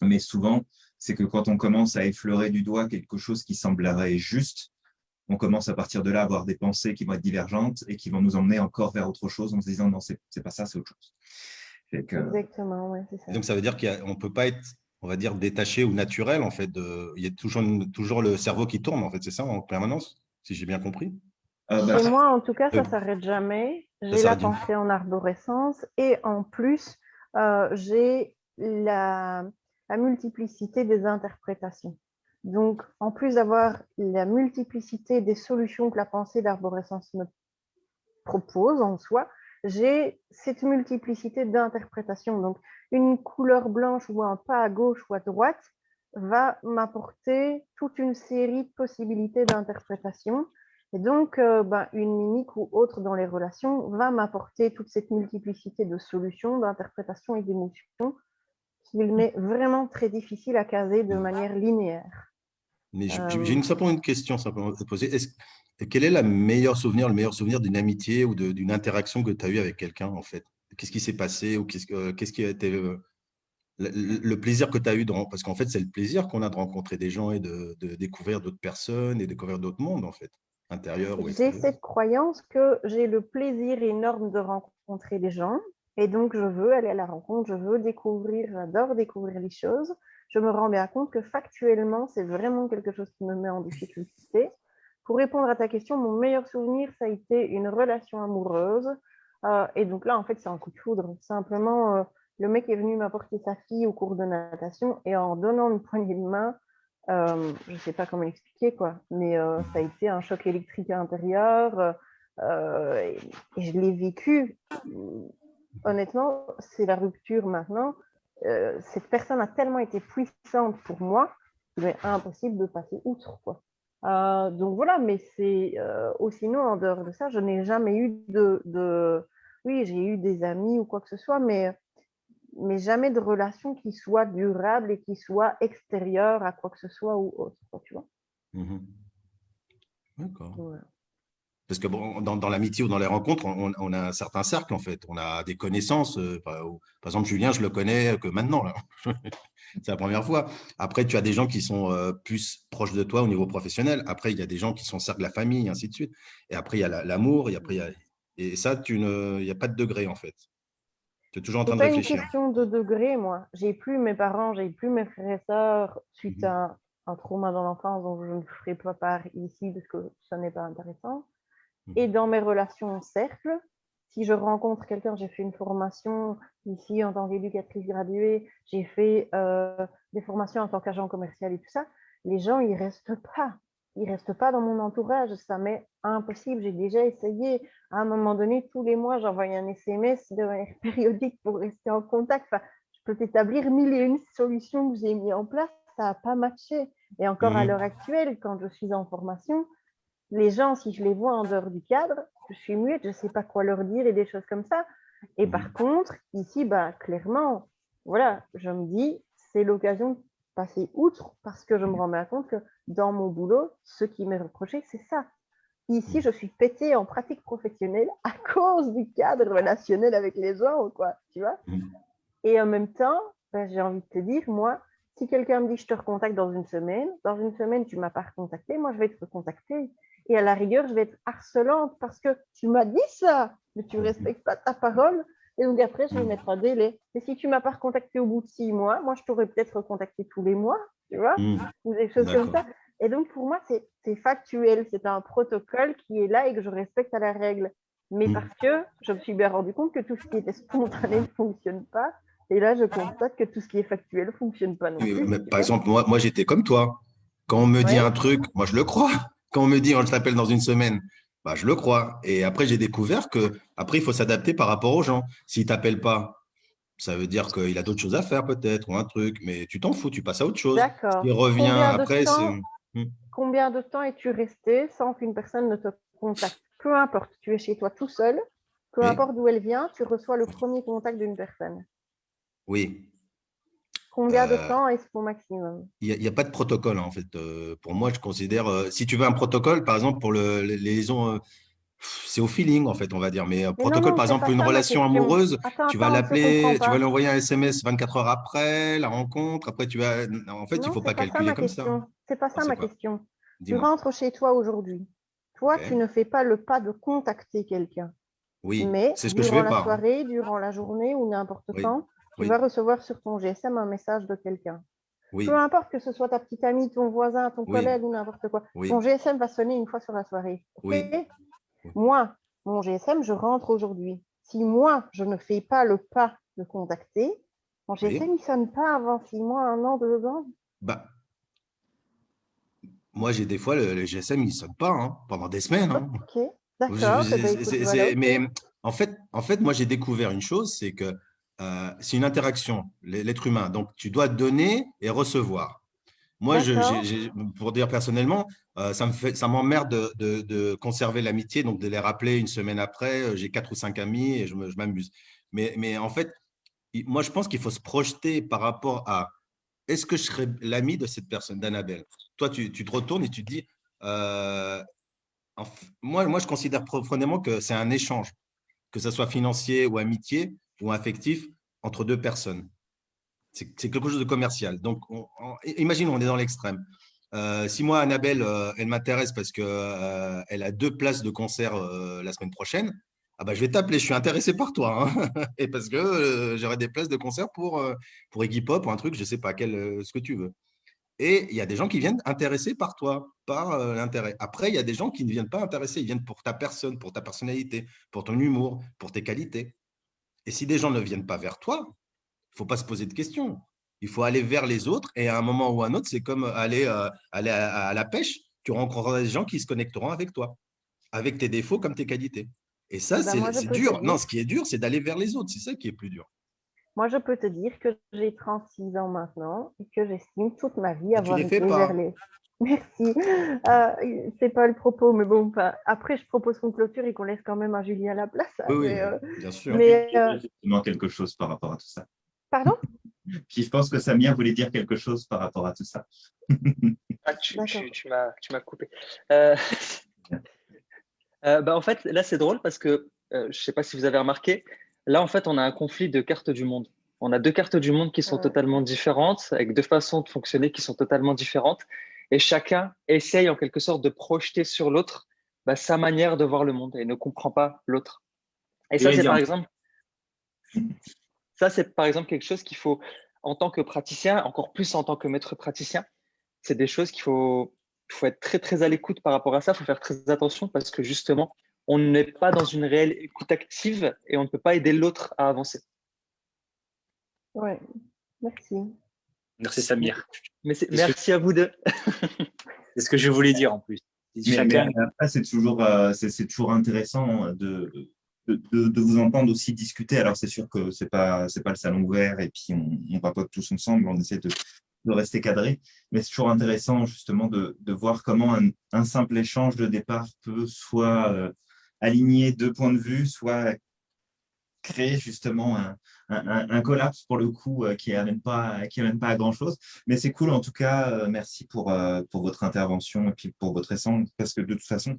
mais souvent, c'est que quand on commence à effleurer du doigt quelque chose qui semblerait juste, on commence à partir de là à avoir des pensées qui vont être divergentes et qui vont nous emmener encore vers autre chose en se disant non, c'est pas ça, c'est autre chose. Exactement, ouais, c'est ça. Donc ça veut dire qu'on ne peut pas être, on va dire, détaché ou naturel, en fait. De... Il y a toujours, toujours le cerveau qui tourne, en fait, c'est ça, en permanence, si j'ai bien compris? Euh, bah, moi, en tout cas, ça ne s'arrête jamais. J'ai la pensée en arborescence et en plus, euh, j'ai la, multiplicité des interprétations. Donc, en plus d'avoir la multiplicité des solutions que la pensée d'arborescence me propose en soi, j'ai cette multiplicité d'interprétations. Donc, une couleur blanche ou un pas à gauche ou à droite va m'apporter toute une série de possibilités d'interprétation et donc, euh, ben, une mimique ou autre dans les relations va m'apporter toute cette multiplicité de solutions, d'interprétations et d'émotions qu'il m'est vraiment très difficile à caser de manière linéaire. Mais j'ai euh, une, simplement une question simplement à te poser. quel est le meilleur souvenir, le meilleur souvenir d'une amitié ou d'une interaction que tu as eue avec quelqu'un, en fait? Qu'est-ce qui s'est passé ou qu'est-ce qui a été le, plaisir que tu as eu dans, parce qu'en fait, c'est le plaisir qu'on a de rencontrer des gens et de, de découvrir d'autres personnes et découvrir d'autres mondes, en fait. J'ai cette croyance que j'ai le plaisir énorme de rencontrer des gens et donc je veux aller à la rencontre, je veux découvrir, j'adore découvrir les choses. Je me rends bien compte que factuellement, c'est vraiment quelque chose qui me met en difficulté. Pour répondre à ta question, mon meilleur souvenir, ça a été une relation amoureuse. Euh, et donc là, en fait, c'est un coup de foudre. Simplement, euh, le mec est venu m'apporter sa fille au cours de natation et en donnant une poignée de main, euh, je ne sais pas comment l'expliquer, quoi, mais ça a été un choc électrique intérieur euh, et, je l'ai vécu. Honnêtement, c'est la rupture maintenant. Cette personne a tellement été puissante pour moi qu'il est impossible de passer outre. Quoi. donc voilà, mais c'est aussi sinon, en dehors de ça, je n'ai jamais eu de, de... Oui, j'ai eu des amis ou quoi que ce soit, mais mais jamais de relation qui soit durable et qui soit extérieure à quoi que ce soit ou autre, tu vois. Mmh D'accord. Parce que bon, dans, dans l'amitié ou dans les rencontres, on, on, a un certain cercle en fait. On a des connaissances. Euh, par, exemple, Julien, je le connais que maintenant. C'est la première fois. Après, tu as des gens qui sont euh, plus proches de toi au niveau professionnel. Après, il y a des gens qui sont cercle de la famille, et ainsi de suite. Et après, il y a l'amour. Et après, il y a... Et ça, tu ne... il n'y a pas de degré en fait. Tu es toujours en train de réfléchir. C'est une question de degré, moi. J'ai plus mes parents, j'ai plus mes frères et sœurs suite mhm. à un trauma dans l'enfance dont je ne ferai pas part ici parce que ça n'est pas intéressant. Mhm. Et dans mes relations en cercle, si je rencontre quelqu'un, j'ai fait une formation ici en tant qu'éducatrice graduée, j'ai fait euh, des formations en tant qu'agent commercial et tout ça, les gens, ils restent pas il reste pas dans mon entourage, ça m'est impossible. J'ai déjà essayé. À un moment donné, tous les mois, j'envoyais un SMS de manière périodique pour rester en contact. Enfin, je peux t'établir mille et une solutions que j'ai mis en place. Ça n'a pas matché. Et encore à mmh. l'heure actuelle, quand je suis en formation, les gens, si je les vois en dehors du cadre, je suis muette, je ne sais pas quoi leur dire et des choses comme ça. Et par mmh. contre, ici, bah, clairement, voilà, je me dis, c'est l'occasion de passer outre parce que je me rends bien compte que dans mon boulot, ce qui m'est reproché, c'est ça. Ici, je suis pétée en pratique professionnelle à cause du cadre relationnel avec les gens, quoi, tu vois. Et en même temps, ben, j'ai envie de te dire, moi, si quelqu'un me dit je te recontacte dans une semaine, dans une semaine, tu ne m'as pas recontacté, moi, je vais te recontacter. Et à la rigueur, je vais être harcelante parce que tu m'as dit ça, mais tu ne mm. respectes pas ta parole. Et donc après, je vais mettre un délai. Et si tu ne m'as pas recontacté au bout de six mois, moi, je t'aurais peut-être recontacté tous les mois tu vois, mmh. ou des choses comme ça. Et donc, pour moi, c'est factuel, c'est un protocole qui est là et que je respecte à la règle. Mais mmh. parce que je me suis bien rendu compte que tout ce qui était spontané ne fonctionne pas. Et là, je constate que tout ce qui est factuel ne fonctionne pas non plus. par exemple, moi, moi j'étais comme toi. Quand on me dit un truc, moi, je le crois. Quand on me dit on t'appelle dans une semaine, bah, je le crois. Et après, j'ai découvert que après, il faut s'adapter par rapport aux gens. S'il ne t'appelle pas, ça veut dire qu'il a d'autres choses à faire peut-être ou un truc, mais tu t'en fous, tu passes à autre chose. D'accord. Il revient après, c'est… Hmm. Combien de temps es-tu resté sans qu'une personne ne te contacte? Peu importe, tu es chez toi tout seul, peu importe d'où elle vient, tu reçois le premier contact d'une personne. Oui. Combien de euh, temps est-ce ton maximum Il n'y a, pas de protocole en fait. Euh, pour moi, je considère, euh, si tu veux un protocole, par exemple, pour le, les liaisons c'est au feeling, en fait, on va dire. Mais, protocole, par exemple, une relation amoureuse, tu vas l'appeler, tu vas lui envoyer un SMS 24 heures après la rencontre. Après, tu vas. En fait, il ne faut pas calculer comme ça. C'est pas ça ma question. Tu rentres chez toi aujourd'hui. Toi, tu ne fais pas le pas de contacter quelqu'un. Oui, mais c'est ce que durant je fais la soirée, durant la journée ou n'importe quand, tu vas recevoir sur ton GSM un message de quelqu'un. Peu importe que ce soit ta petite amie, ton voisin, ton collègue ou n'importe quoi. Ton GSM va sonner une fois sur la soirée. Moi, mon GSM, je rentre aujourd'hui. Si moi, je ne fais pas le pas de contacter, mon GSM, il ne sonne pas avant six mois, un an, deux ans. Bah, moi, j'ai des fois, le, GSM, il ne sonne pas hein, pendant des semaines. Hein. Ok, d'accord. Mais en fait, en fait, moi, j'ai découvert une chose, c'est que euh, c'est une interaction, l'être humain. Donc, tu dois donner et recevoir. Moi, je, pour dire personnellement, euh, ça me fait, ça m'emmerde de, de, conserver l'amitié, donc de les rappeler une semaine après. Euh, j'ai quatre ou cinq amis et je m'amuse. Mais, mais en fait, moi, je pense qu'il faut se projeter par rapport à est-ce que je serais l'ami de cette personne, d'Annabelle? Toi, tu, tu, te retournes et tu te dis euh, moi, moi, je considère profondément que c'est un échange, que ce soit financier ou amitié ou affectif, entre deux personnes. C'est quelque chose de commercial. Donc, imaginons, on est dans l'extrême. Euh, si moi, Annabelle, euh, elle m'intéresse parce qu'elle euh, a deux places de concert la semaine prochaine, ah bah, je vais t'appeler, je suis intéressé par toi. Hein. et parce que j'aurai des places de concert pour, pour Iggy Pop ou un truc, je ne sais pas, quel, ce que tu veux. Et il y a des gens qui viennent intéressés par toi, par l'intérêt. Après, il y a des gens qui ne viennent pas intéressés, ils viennent pour ta personne, pour ta personnalité, pour ton humour, pour tes qualités. Et si des gens ne viennent pas vers toi, il ne faut pas se poser de questions. Il faut aller vers les autres et à un moment ou à un autre, c'est comme aller, euh, aller à, la pêche. Tu rencontreras des gens qui se connecteront avec toi, avec tes défauts comme tes qualités. Et ça, ben, c'est dur. Non, ce qui est dur, c'est d'aller vers les autres. C'est ça qui est plus dur. Moi, je peux te dire que j'ai 36 ans maintenant et que j'estime toute ma vie avoir été vers les... Merci. Euh, c'est pas le propos, mais bon, après, je propose qu'on clôture et qu'on laisse quand même à Julien la place. Oui, euh, bien sûr. Mais, euh... quelque chose par rapport à tout ça. Pardon? Puis je pense que Samia voulait dire quelque chose par rapport à tout ça. ah, tu, tu, m'as coupé. Euh, euh, bah, en fait, là, c'est drôle parce que je ne sais pas si vous avez remarqué, là, en fait, on a un conflit de cartes du monde. On a deux cartes du monde qui sont totalement différentes, avec deux façons de fonctionner qui sont totalement différentes et chacun essaye en quelque sorte de projeter sur l'autre bah, sa manière de voir le monde et ne comprend pas l'autre. Et ça, c'est par exemple, ça, c'est par exemple quelque chose qu'il faut, en tant que praticien, encore plus en tant que maître praticien, c'est des choses qu'il faut, faut être très, très à l'écoute par rapport à ça. Il faut faire très attention parce que justement, on n'est pas dans une réelle écoute active et on ne peut pas aider l'autre à avancer. Oui, merci. Merci Samir. merci à vous deux. c'est ce que je voulais dire en plus. c'est toujours, euh, c'est toujours intéressant de, de, vous entendre aussi discuter. Alors, c'est sûr que ce n'est pas, pas le salon ouvert et puis on, on papote tous ensemble, on essaie de, rester cadré, mais c'est toujours intéressant justement de, voir comment un, simple échange de départ peut soit euh, aligner deux points de vue, soit créer justement un, un, collapse pour le coup euh, qui n'amène pas, à grand chose. Mais c'est cool en tout cas. Euh, merci pour, euh, pour votre intervention et puis pour votre essence parce que de toute façon,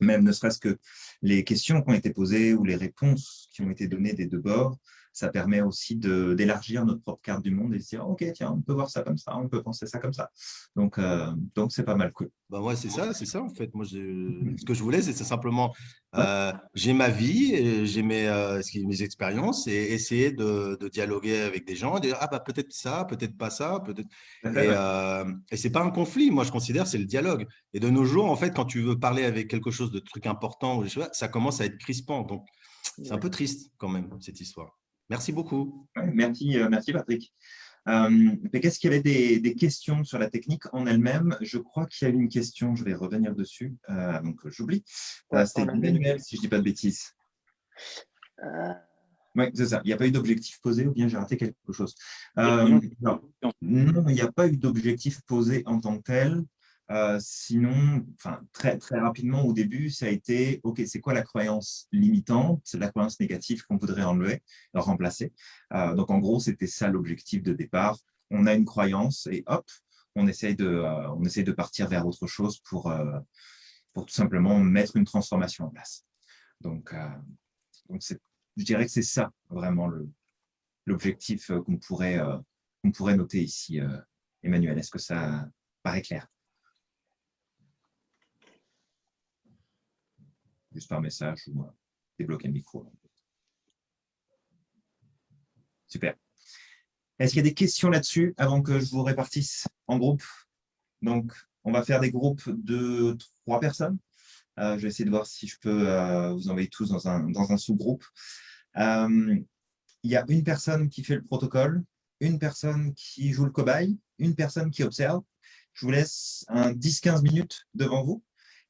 même ne serait-ce que les questions qui ont été posées ou les réponses qui ont été données des deux bords, ça permet aussi d'élargir notre propre carte du monde et de dire, OK, tiens, on peut voir ça comme ça, on peut penser ça comme ça. Donc, euh, donc c'est pas mal cool. Bah ouais, c'est ça, c'est ça en fait. Moi, ce que je voulais, c'est simplement, euh, j'ai ma vie, j'ai mes, euh, mes expériences et essayer de, de, dialoguer avec des gens et dire, ah bah peut-être ça, peut-être pas ça, peut-être. Et, et c'est pas un conflit, moi je considère, c'est le dialogue. Et de nos jours, en fait, quand tu veux parler avec quelque chose de truc important, ça commence à être crispant. Donc, c'est un peu triste quand même, cette histoire. Merci beaucoup. merci, merci Patrick. Qu'est-ce qu'il y avait des, questions sur la technique en elle-même? Je crois qu'il y a une question, je vais revenir dessus avant que j'oublie. C'était Emmanuel, si je ne dis pas de bêtises. Oui, c'est ça. Il n'y a pas eu d'objectif posé ou bien j'ai raté quelque chose? non, il n'y a pas eu d'objectif posé en tant que tel. Euh, sinon, enfin, très, très rapidement au début, ça a été OK, c'est quoi la croyance limitante, la croyance négative qu'on voudrait enlever, remplacer. Euh, donc, en gros, c'était ça l'objectif de départ. On a une croyance et hop, on essaye de, euh, on essaye de partir vers autre chose pour, pour tout simplement mettre une transformation en place. Donc, donc je dirais que c'est ça vraiment l'objectif qu'on pourrait, qu'on pourrait noter ici. Emmanuel, est-ce que ça paraît clair? Juste par message ou euh, débloquer le micro. Super. Est-ce qu'il y a des questions là-dessus avant que je vous répartisse en groupe? Donc, on va faire des groupes de trois personnes. Euh, je vais essayer de voir si je peux euh, vous envoyer tous dans un, sous-groupe. il y a une personne qui fait le protocole, une personne qui joue le cobaye, une personne qui observe. Je vous laisse un 10-15 minutes devant vous.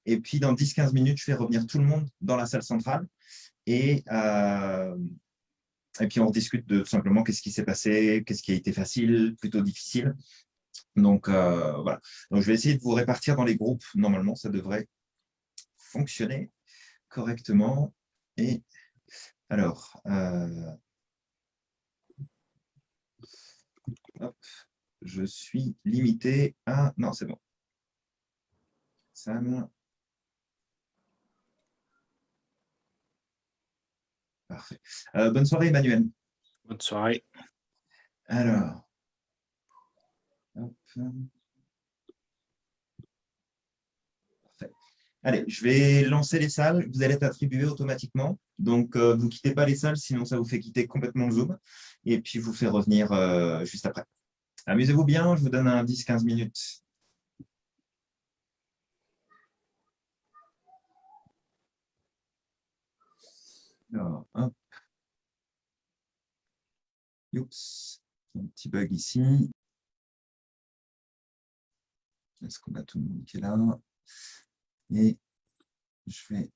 Et puis, dans 10-15 minutes, je fais revenir tout le monde dans la salle centrale. Et, euh, et puis, on discute de simplement qu'est-ce qui s'est passé, qu'est-ce qui a été facile, plutôt difficile. Donc, euh, voilà. Donc, je vais essayer de vous répartir dans les groupes. Normalement, ça devrait fonctionner correctement. Et alors, euh, je suis limité à... Non, c'est bon. Sam, Parfait. Euh, bonne soirée, Emmanuel. Bonne soirée. Alors. Allez, je vais lancer les salles. Vous allez être attribués automatiquement. Donc, euh, vous ne quittez pas les salles, sinon ça vous fait quitter complètement le Zoom. Et puis, je vous fais revenir euh, juste après. Amusez-vous bien, je vous donne un 10-15 minutes. Alors, hop. Oups, un petit bug ici. Est-ce qu'on a tout le monde qui est là? Et je vais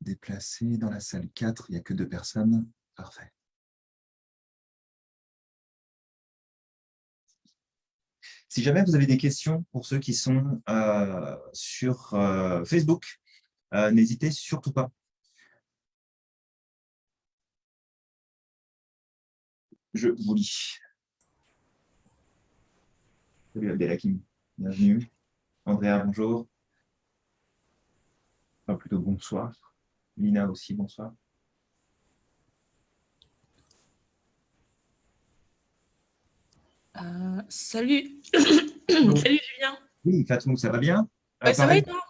déplacer dans la salle 4, il n'y a que deux personnes. Parfait. Si jamais vous avez des questions pour ceux qui sont euh, sur euh, Facebook, euh, n'hésitez surtout pas. Je vous lis. Salut Abdelakim, bienvenue. Andrea, bonjour. Enfin, plutôt bonsoir. Lina aussi, bonsoir. Euh, salut. salut Julien. Oui, Fatou, ça va bien? Ça va et toi?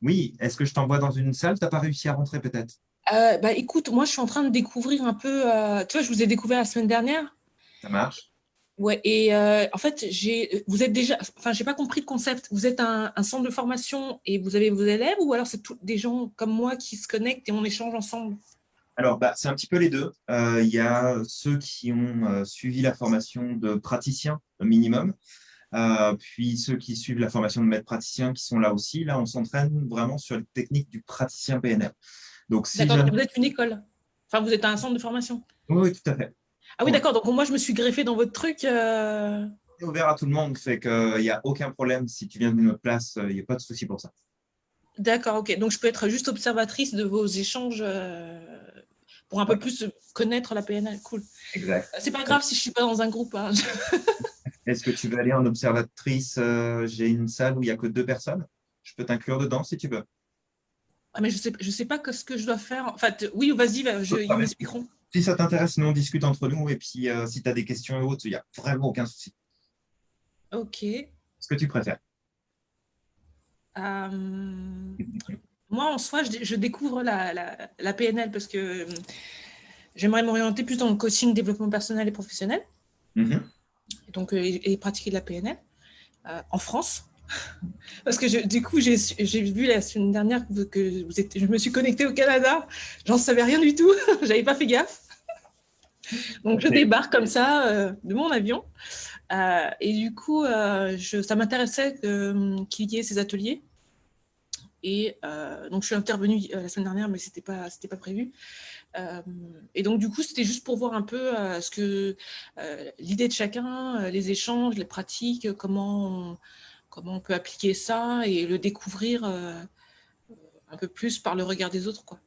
Oui, est-ce que je t'envoie dans une salle? Tu n'as pas réussi à rentrer peut-être? Euh, bah, écoute, moi, je suis en train de découvrir un peu. Euh, tu vois, je vous ai découvert la semaine dernière. Ça marche. Ouais, et euh, en fait, j'ai, vous êtes déjà, enfin, j'ai pas compris le concept. Vous êtes un, centre de formation et vous avez vos élèves, ou alors c'est des gens comme moi qui se connectent et on échange ensemble? Alors, bah, c'est un petit peu les deux. Il y a ceux qui ont suivi la formation de praticien minimum, puis ceux qui suivent la formation de maître praticien qui sont là aussi. Là, on s'entraîne vraiment sur les techniques du praticien PNL. Donc, si D'accord, vous êtes une école. Enfin, vous êtes un centre de formation. Oui, tout à fait. Ah oui, d'accord. Donc, moi, je me suis greffé dans votre truc. Euh... C'est ouvert à tout le monde. Fait qu'il n'y a aucun problème. Si tu viens d'une autre place, il n'y a pas de souci pour ça. D'accord, ok. Donc, je peux être juste observatrice de vos échanges euh, pour un peu plus connaître la PNL. Cool. Exact. C'est pas grave si je ne suis pas dans un groupe. Hein. Est-ce que tu veux aller en observatrice euh, J'ai une salle où il n'y a que deux personnes? Je peux t'inclure dedans si tu veux. Ah, mais je ne sais, je sais pas ce que je dois faire. En fait, oui, vas-y, ils m'expliqueront. Si ça t'intéresse, nous on discute entre nous. Et puis, euh, si tu as des questions et autres, il n'y a vraiment aucun souci. Ok. Ce que tu préfères euh, Moi, en soi, je, découvre la, PNL parce que euh, j'aimerais m'orienter plus dans le coaching, développement personnel et professionnel. Mm-hmm. Donc, et, pratiquer de la PNL en France. Parce que du coup, j'ai vu la semaine dernière que, vous êtes, je me suis connectée au Canada. J'en savais rien du tout. J'avais pas fait gaffe. Donc, je débarque comme ça euh, de mon avion. Euh, et du coup, je, ça m'intéressait qu'il y ait ces ateliers. Et donc, je suis intervenue la semaine dernière, mais ce n'était pas, pas prévu. et donc, du coup, c'était juste pour voir un peu ce que l'idée de chacun, les échanges, les pratiques, comment on, comment on peut appliquer ça et le découvrir un peu plus par le regard des autres. Quoi.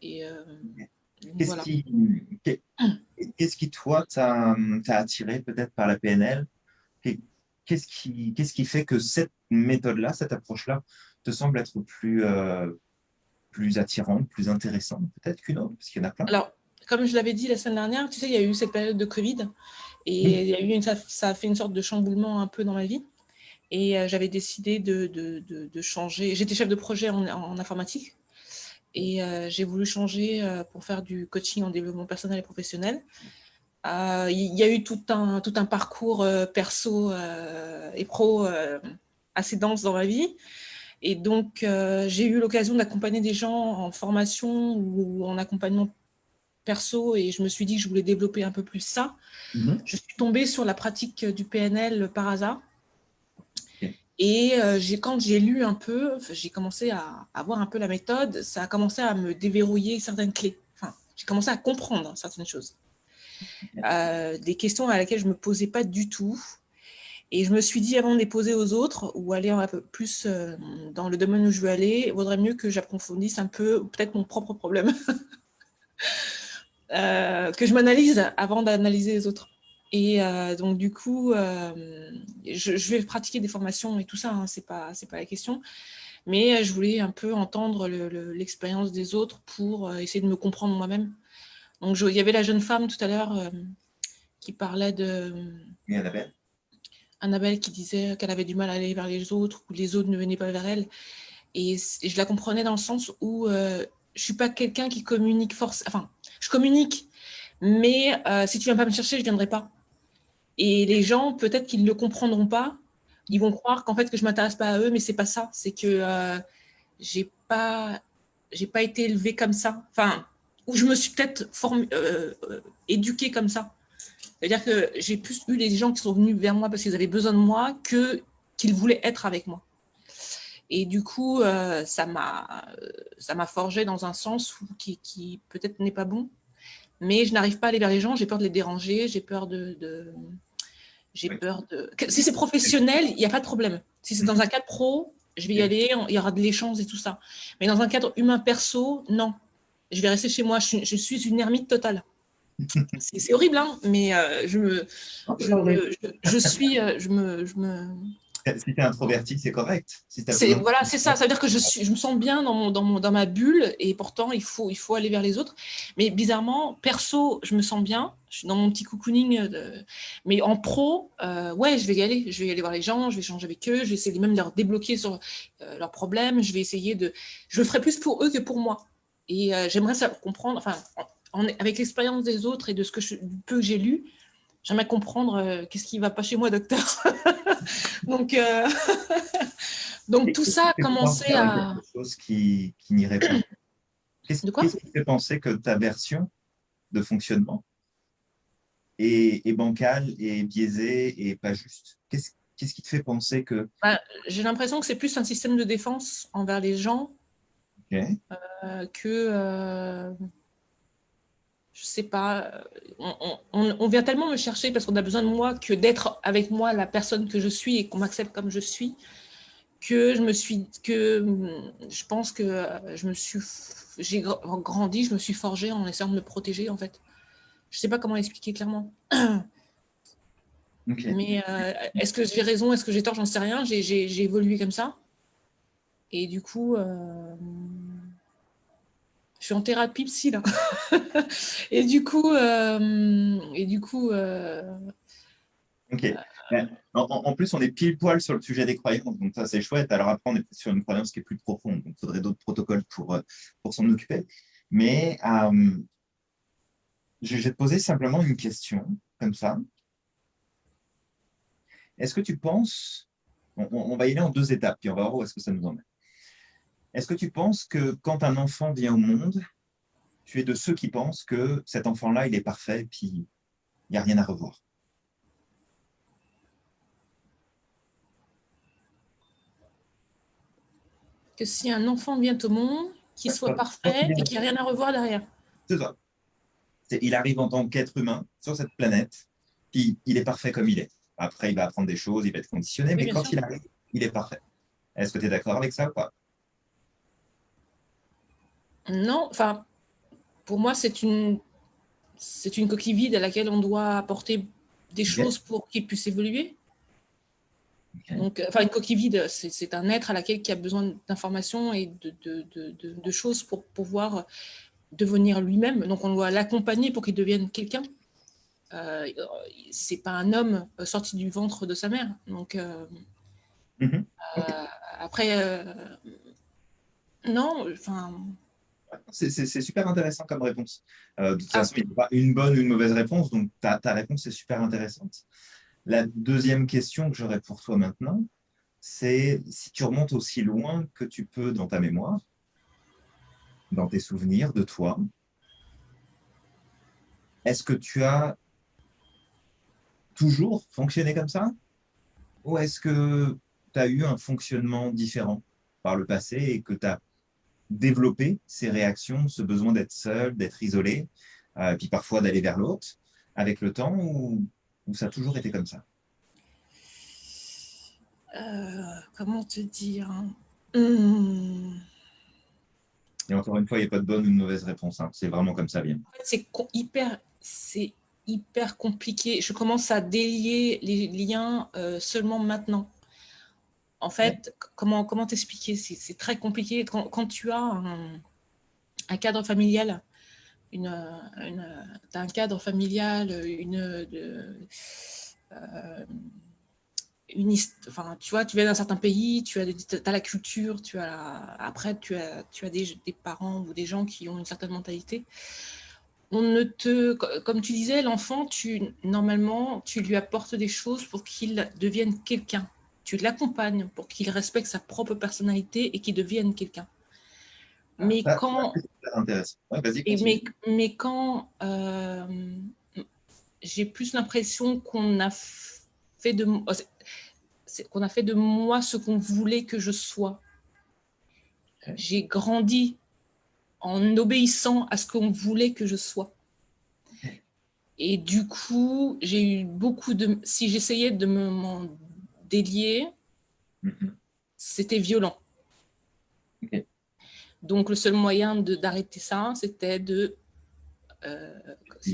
Et, Qu'est-ce qui, toi, t'a attiré peut-être par la PNL Qu'est-ce qui, qui, fait que cette méthode-là, cette approche-là, te semble être plus, euh, plus attirante, plus intéressante peut-être qu'une autre? Parce qu'il y en a plein. Alors, comme je l'avais dit la semaine dernière, tu sais, il y a eu cette période de Covid et il y a eu ça, a fait une sorte de chamboulement un peu dans ma vie. Et euh, j'avais décidé de, de, de, changer. J'étais chef de projet en informatique et euh, j'ai voulu changer euh, pour faire du coaching en développement personnel et professionnel. Il y a eu tout un, tout un parcours perso et pro assez dense dans ma vie. Et donc, j'ai eu l'occasion d'accompagner des gens en formation ou en accompagnement perso et je me suis dit que je voulais développer un peu plus ça. Mm-hmm. Je suis tombée sur la pratique du PNL par hasard. Et euh, quand j'ai lu un peu, j'ai commencé à, avoir voir un peu la méthode, ça a commencé à me déverrouiller certaines clés. Enfin, j'ai commencé à comprendre certaines choses. Euh, des questions à laquelle je ne me posais pas du tout. Et je me suis dit, avant de les poser aux autres ou aller un peu plus euh, dans le domaine où je veux aller, il vaudrait mieux que j'approfondisse un peu peut-être mon propre problème. que je m'analyse avant d'analyser les autres. Et euh, donc, du coup, euh, je, vais pratiquer des formations et tout ça, hein, ce n'est pas, pas la question. Mais je voulais un peu entendre l'expérience des autres pour euh, essayer de me comprendre moi-même. Donc, il y avait la jeune femme tout à l'heure qui parlait de... Et Annabelle? Annabelle qui disait qu'elle avait du mal à aller vers les autres, ou les autres ne venaient pas vers elle. Et, je la comprenais dans le sens où je ne suis pas quelqu'un qui communique force. Enfin, je communique, mais si tu ne viens pas me chercher, je ne viendrai pas. Et les gens, peut-être qu'ils ne comprendront pas. Ils vont croire qu'en fait, que je ne m'intéresse pas à eux, mais ce n'est pas ça. C'est que euh, je n'ai pas, pas été élevée comme ça. Enfin, ou je me suis peut-être euh, euh, éduquée comme ça. C'est-à-dire que j'ai plus eu les gens qui sont venus vers moi parce qu'ils avaient besoin de moi que qu'ils voulaient être avec moi. Et du coup, euh, ça m'a forgé dans un sens qui, qui peut-être n'est pas bon. Mais je n'arrive pas à aller vers les gens, j'ai peur de les déranger, j'ai peur de, j'ai peur de... Si c'est professionnel, il n'y a pas de problème. Si c'est dans un cadre pro, je vais y aller, il y aura de l'échange et tout ça. Mais dans un cadre humain perso, non. Je vais rester chez moi, je suis, une ermite totale. C'est horrible, hein, mais euh, je, me, je, suis, euh, je me, je me, si tu es introverti, c'est correct. voilà, c'est ça. Ça veut dire que je, suis, je me sens bien dans, mon, dans, mon, dans ma bulle et pourtant, il faut, il faut aller vers les autres. Mais bizarrement, perso, je me sens bien. Je suis dans mon petit cocooning. Mais en pro, euh, ouais, je vais y aller. Je vais aller voir les gens, je vais échanger avec eux, je vais essayer même de leur débloquer sur euh, leurs problèmes. Je vais essayer de... Je le ferai plus pour eux que pour moi. Et euh, j'aimerais ça comprendre, enfin, avec l'expérience des autres et de ce que je, peu que j'ai lu, j'aimerais comprendre qu'est-ce qui ne va pas chez moi, docteur. donc, euh, donc tout ça a commencé à... Quelque chose qui, qui n'irait pas? Qu'est-ce qui fait penser que ta version de fonctionnement est, est bancale, est biaisée et pas juste? Qu'est-ce qui te fait penser que... Bah, j'ai l'impression que c'est plus un système de défense envers les gens euh, que... Euh, je sais pas, on, vient tellement me chercher parce qu'on a besoin de moi que d'être avec moi la personne que je suis et qu'on m'accepte comme je suis, que je me suis, que je pense que je me suis, j'ai grandi, je me suis forgée en essayant de me protéger en fait. Je sais pas comment l'expliquer clairement. Mais euh, est-ce que j'ai raison, est-ce que j'ai tort, j'en sais rien. J'ai évolué comme ça. Et du coup, euh, je suis en thérapie psy là. et du coup, euh, et du coup. Euh, ok. Euh, en, plus, on est pile poil sur le sujet des croyances, donc ça c'est chouette. Alors après, on est sur une croyance qui est plus profonde, donc il faudrait d'autres protocoles pour, pour s'en occuper. Mais je vais te poser simplement une question, comme ça. Est-ce que tu penses, on, on, va y aller en deux étapes, puis on va voir où est-ce que ça nous emmène. Est-ce que tu penses que quand un enfant vient au monde, tu es de ceux qui pensent que cet enfant-là, il est parfait, puis il n'y a rien à revoir? Que si un enfant vient au monde, qu'il soit parfait et qu'il n'y a rien à revoir derrière. C'est ça. Il arrive en tant qu'être humain sur cette planète, puis il est parfait comme il est. Après, il va apprendre des choses, il va être conditionné, mais quand il arrive, il est parfait. Est-ce que tu es d'accord avec ça ou pas? Non, enfin, pour moi, c'est une, c'est une coquille vide à laquelle on doit apporter des choses pour qu'il puisse évoluer. Donc, enfin, une coquille vide, c'est un être à laquelle qui a besoin d'informations et de, de, de, choses pour pouvoir devenir lui-même. Donc, on doit l'accompagner pour qu'il devienne quelqu'un. Euh, c'est pas un homme sorti du ventre de sa mère. Donc, euh, euh, après, euh, non, enfin, c'est super intéressant comme réponse. Euh, de toute ah. façon, il n'y a pas une bonne ou une mauvaise réponse, donc ta, réponse est super intéressante. La deuxième question que j'aurais pour toi maintenant, c'est si tu remontes aussi loin que tu peux dans ta mémoire, dans tes souvenirs de toi, est-ce que tu as toujours fonctionné comme ça? Ou est-ce que tu as eu un fonctionnement différent par le passé et que tu as développer ces réactions, ce besoin d'être seul, d'être isolé, euh, puis parfois d'aller vers l'autre, avec le temps, ou, ça a toujours été comme ça? Euh, Comment te dire hmm. Et encore une fois, il n'y a pas de bonne ou de mauvaise réponse. Hein. C'est vraiment comme ça vient. c'est hyper, hyper compliqué. Je commence à délier les liens euh, seulement maintenant. En fait, comment comment t'expliquer? C'est très compliqué. Quand, tu as un, cadre familial, une, as cadre familial, une, de, euh, enfin, tu vois, tu viens d'un certain pays, tu as, as, la culture, tu as après tu as, tu as des, des, parents ou des gens qui ont une certaine mentalité. On ne te, comme tu disais, l'enfant, tu normalement, tu lui apportes des choses pour qu'il devienne quelqu'un tu l'accompagnes pour qu'il respecte sa propre personnalité et qu'il devienne quelqu'un. Ah, mais, quand... mais, quand euh, j'ai plus l'impression qu'on a fait de oh, qu'on a fait de moi ce qu'on voulait que je sois. J'ai grandi en obéissant à ce qu'on voulait que je sois. Et du coup, j'ai eu beaucoup de... Si j'essayais de me délié, mm-hmm. c'était violent. Donc, le seul moyen d'arrêter ça, c'était de... Euh,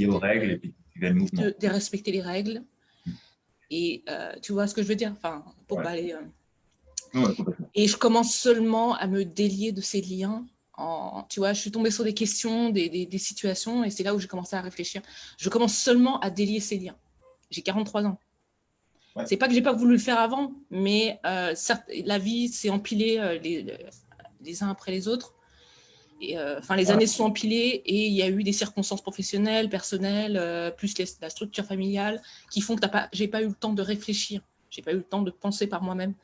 aux règles et puis de, de, respecter les règles. Mm. Et euh, tu vois ce que je veux dire? Enfin, pour aller... Euh, et je commence seulement à me délier de ces liens. En, tu vois, je suis tombée sur des questions, des, des situations, et c'est là où j'ai commencé à réfléchir. Je commence seulement à délier ces liens. J'ai 43 ans. C'est pas que j'ai pas voulu le faire avant, mais euh, la vie s'est empilée euh, les, uns après les autres. Et, euh, enfin, les années sont empilées et il y a eu des circonstances professionnelles, personnelles, plus la structure familiale, qui font que j'ai pas eu le temps de réfléchir. J'ai pas eu le temps de penser par moi-même.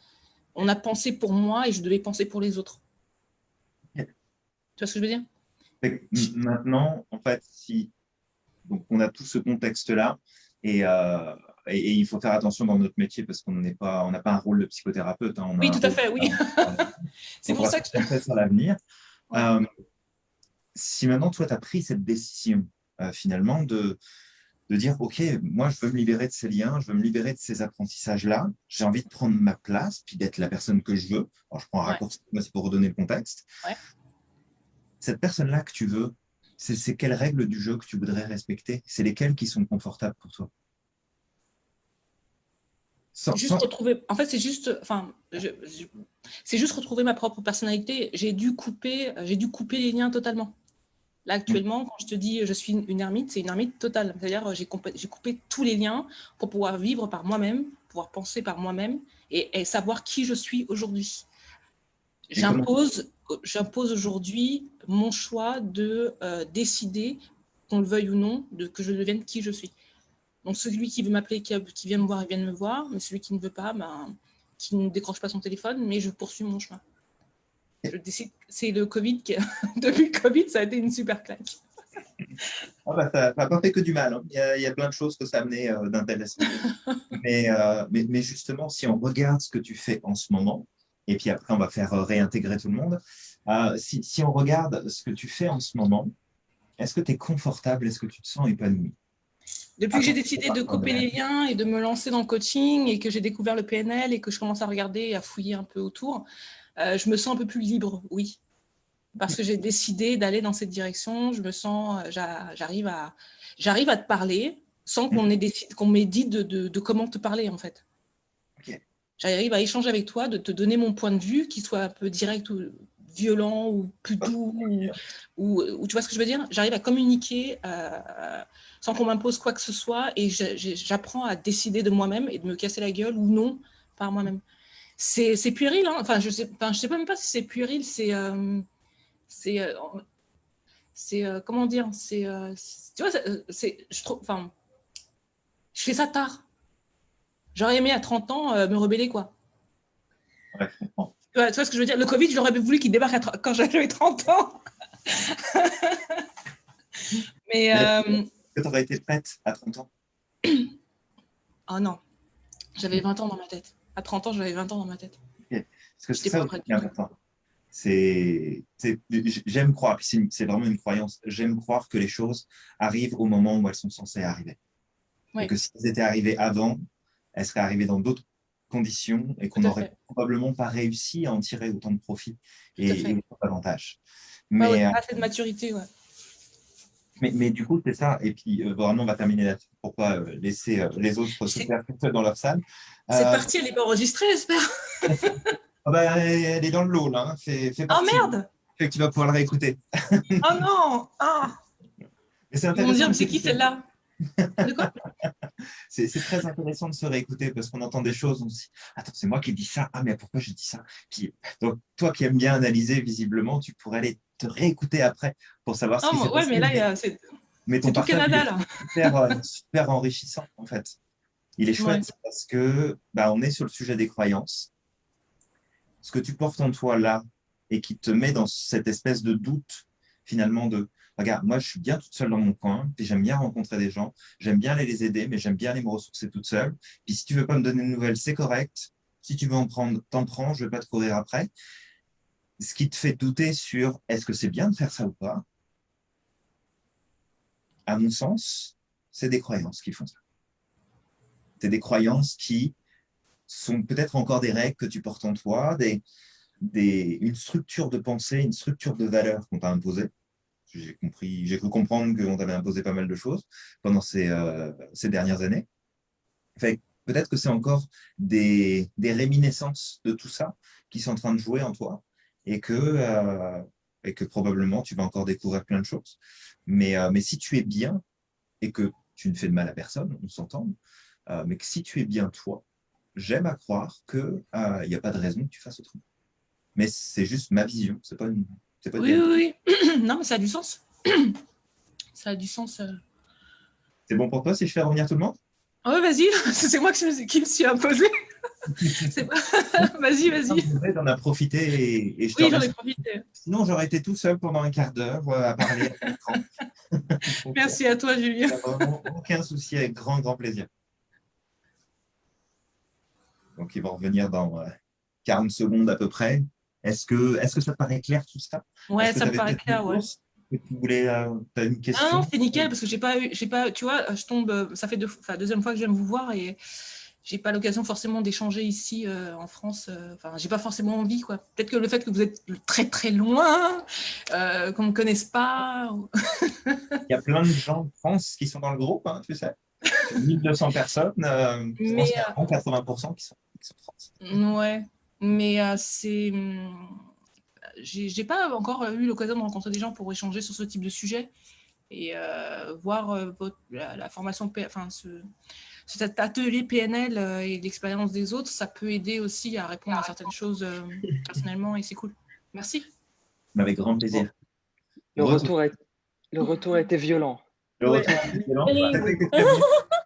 On a pensé pour moi et je devais penser pour les autres. Tu vois ce que je veux dire? Maintenant, en fait, si donc on a tout ce contexte-là et et, il faut faire attention dans notre métier parce qu'on n'est pas, on n'a pas un rôle de psychothérapeute. Hein. oui, tout à fait, oui. c'est pour ça que je fais sur l'avenir. Euh, si maintenant, toi, tu as pris cette décision, euh, finalement, de, de dire, OK, moi, je veux me libérer de ces liens, je veux me libérer de ces apprentissages-là, j'ai envie de prendre ma place, puis d'être la personne que je veux. Alors, je prends un raccourci, mais c'est pour redonner le contexte. Cette personne-là que tu veux, c'est quelles règles du jeu que tu voudrais respecter? C'est lesquelles qui sont confortables pour toi? Juste retrouver. En fait, c'est juste. Enfin, c'est juste retrouver ma propre personnalité. J'ai dû couper. J'ai dû couper les liens totalement. Là, actuellement, quand je te dis je suis une ermite, c'est une ermite totale. C'est-à-dire, j'ai coupé, coupé tous les liens pour pouvoir vivre par moi-même, pouvoir penser par moi-même et, savoir qui je suis aujourd'hui. J'impose, j'impose aujourd'hui mon choix de euh, décider, qu'on le veuille ou non, de que je devienne qui je suis. Donc celui qui veut m'appeler, qui, vient me voir, il vient me voir, mais celui qui ne veut pas, ben, qui ne décroche pas son téléphone, mais je poursuis mon chemin. C'est le Covid, qui, depuis le Covid, ça a été une super claque. Ah bah, ça n'a pas fait que du mal. Hein. Il, y a, plein de choses que ça a amené euh, d'intéressant. Euh, mais, mais, justement, si on regarde ce que tu fais en ce moment, et puis après, on va faire réintégrer tout le monde. si, si, on regarde ce que tu fais en ce moment, est-ce que tu es confortable? Est-ce que tu te sens épanoui? Depuis que j'ai décidé de couper les liens et de me lancer dans le coaching et que j'ai découvert le PNL et que je commence à regarder et à fouiller un peu autour, euh, je me sens un peu plus libre, oui. Parce que j'ai décidé d'aller dans cette direction, je me sens, euh, j'arrive à, j'arrive à te parler sans qu'on qu'on m'ait dit de, comment te parler en fait. J'arrive à échanger avec toi, de te donner mon point de vue, qui soit un peu direct ou violent ou plus doux, ou, tu vois ce que je veux dire? J'arrive à communiquer euh, sans qu'on m'impose quoi que ce soit et j'apprends à décider de moi-même et de me casser la gueule ou non par moi-même. C'est puéril, hein. Enfin je sais, enfin, je sais pas même pas si c'est puéril, c'est... Euh, c'est euh, comment dire? C'est tu vois c'est je trouve enfin je fais ça tard. J'aurais aimé à 30 ans me rebeller quoi. Ouais, tu vois, ce que je veux dire? Le Covid, j'aurais voulu qu'il débarque quand j'avais 30 ans. Mais. Euh... Que tu aurais été prête à 30 ans? Oh non. J'avais 20 ans dans ma tête. À 30 ans, j'avais 20 ans dans ma tête. Parce que c'est ça qui est important. J'aime croire, c'est vraiment une croyance, j'aime croire que les choses arrivent au moment où elles sont censées arriver. Et que si elles étaient arrivées avant, elles seraient arrivées dans d'autres conditions et qu'on n'aurait probablement pas réussi à en tirer autant de profit et, et davantage. Mais, ouais, pas cette maturité, ouais. Mais, mais, du coup, c'est ça. Et puis, euh, vraiment, on va terminer là-dessus. Pourquoi euh, laisser euh, les autres se faire dans leur salle? Cette partie, elle n'est pas enregistrée, j'espère. oh bah, elle est dans le lot, là. Hein. Fait, fait oh merde Fait que tu vas pouvoir le réécouter. oh non ah. Vont dire, c'est qui celle-là? c'est très intéressant de se réécouter parce qu'on entend des choses, on se dit Attends, c'est moi qui dis ça, ah, mais pourquoi j'ai dit ça? Donc, toi qui aimes bien analyser, visiblement, tu pourrais aller te réécouter après pour savoir ce qui s'est ouais, mais là, c'est tout Canada, là. Super, euh, super, enrichissant, en fait. Il est chouette parce que bah, on est sur le sujet des croyances. Ce que tu portes en toi là et qui te met dans cette espèce de doute, finalement, de regarde, moi, je suis bien toute seule dans mon coin, puis j'aime bien rencontrer des gens, j'aime bien aller les aider, mais j'aime bien aller me ressourcer toute seule. Puis si tu veux pas me donner de nouvelles, c'est correct. Si tu veux en prendre, t'en prends, je vais pas te courir après. Ce qui te fait douter sur est-ce que c'est bien de faire ça ou pas, à mon sens, c'est des croyances qui font ça. C'est des croyances qui sont peut-être encore des règles que tu portes en toi, des, des, une structure de pensée, une structure de valeur qu'on t'a imposée j'ai compris, j'ai cru comprendre qu'on t'avait imposé pas mal de choses pendant ces, euh, ces dernières années. peut-être que c'est encore des, des, réminiscences de tout ça qui sont en train de jouer en toi et que, euh, et que probablement tu vas encore découvrir plein de choses. Mais, euh, mais si tu es bien et que tu ne fais de mal à personne, on s'entend, mais que si tu es bien toi, j'aime à croire qu'il n'y a pas de raison que tu fasses autrement. Mais c'est juste ma vision, c'est pas une, oui, oui, oui. non, mais ça a du sens. ça a du sens. Euh. C'est bon pour toi si je fais revenir tout le monde? Oui, vas-y. C'est moi qui me, suis imposé. vas-y, vas-y. J'en as profité et, je Oui, j'en ai profité. Sinon, j'aurais été tout seul pendant un quart d'heure euh, à parler à l'écran. Merci à toi, Julien. Aucun souci, avec grand, grand plaisir. Donc, ils vont revenir dans 40 euh, secondes à peu près. Est-ce que, est que ça paraît clair tout ça? Ouais, ça me paraît clair, ouais. tu voulais, euh, as une question Ah non, c'est nickel parce que j'ai pas eu, j'ai pas, tu vois, je tombe, euh, ça fait deux, deuxième fois que je viens vous voir et j'ai pas l'occasion forcément d'échanger ici euh, en France. Enfin, j'ai pas forcément envie, quoi. Peut-être que le fait que vous êtes très très loin, qu'on ne connaisse pas. Il y a plein de gens de France qui sont dans le groupe, hein, tu sais. 1200 personnes, Mais, 80% qui sont, qui sont de France. Ouais, mais euh, c'est. Hum, j'ai pas encore eu l'occasion de rencontrer des gens pour échanger sur ce type de sujet et euh, voir euh, la, formation, enfin ce, cet atelier PNL et l'expérience des autres, ça peut aider aussi à répondre à certaines choses personnellement et c'est cool. Merci. Avec grand plaisir. Le retour, a, le retour a été violent. Le retour a été violent.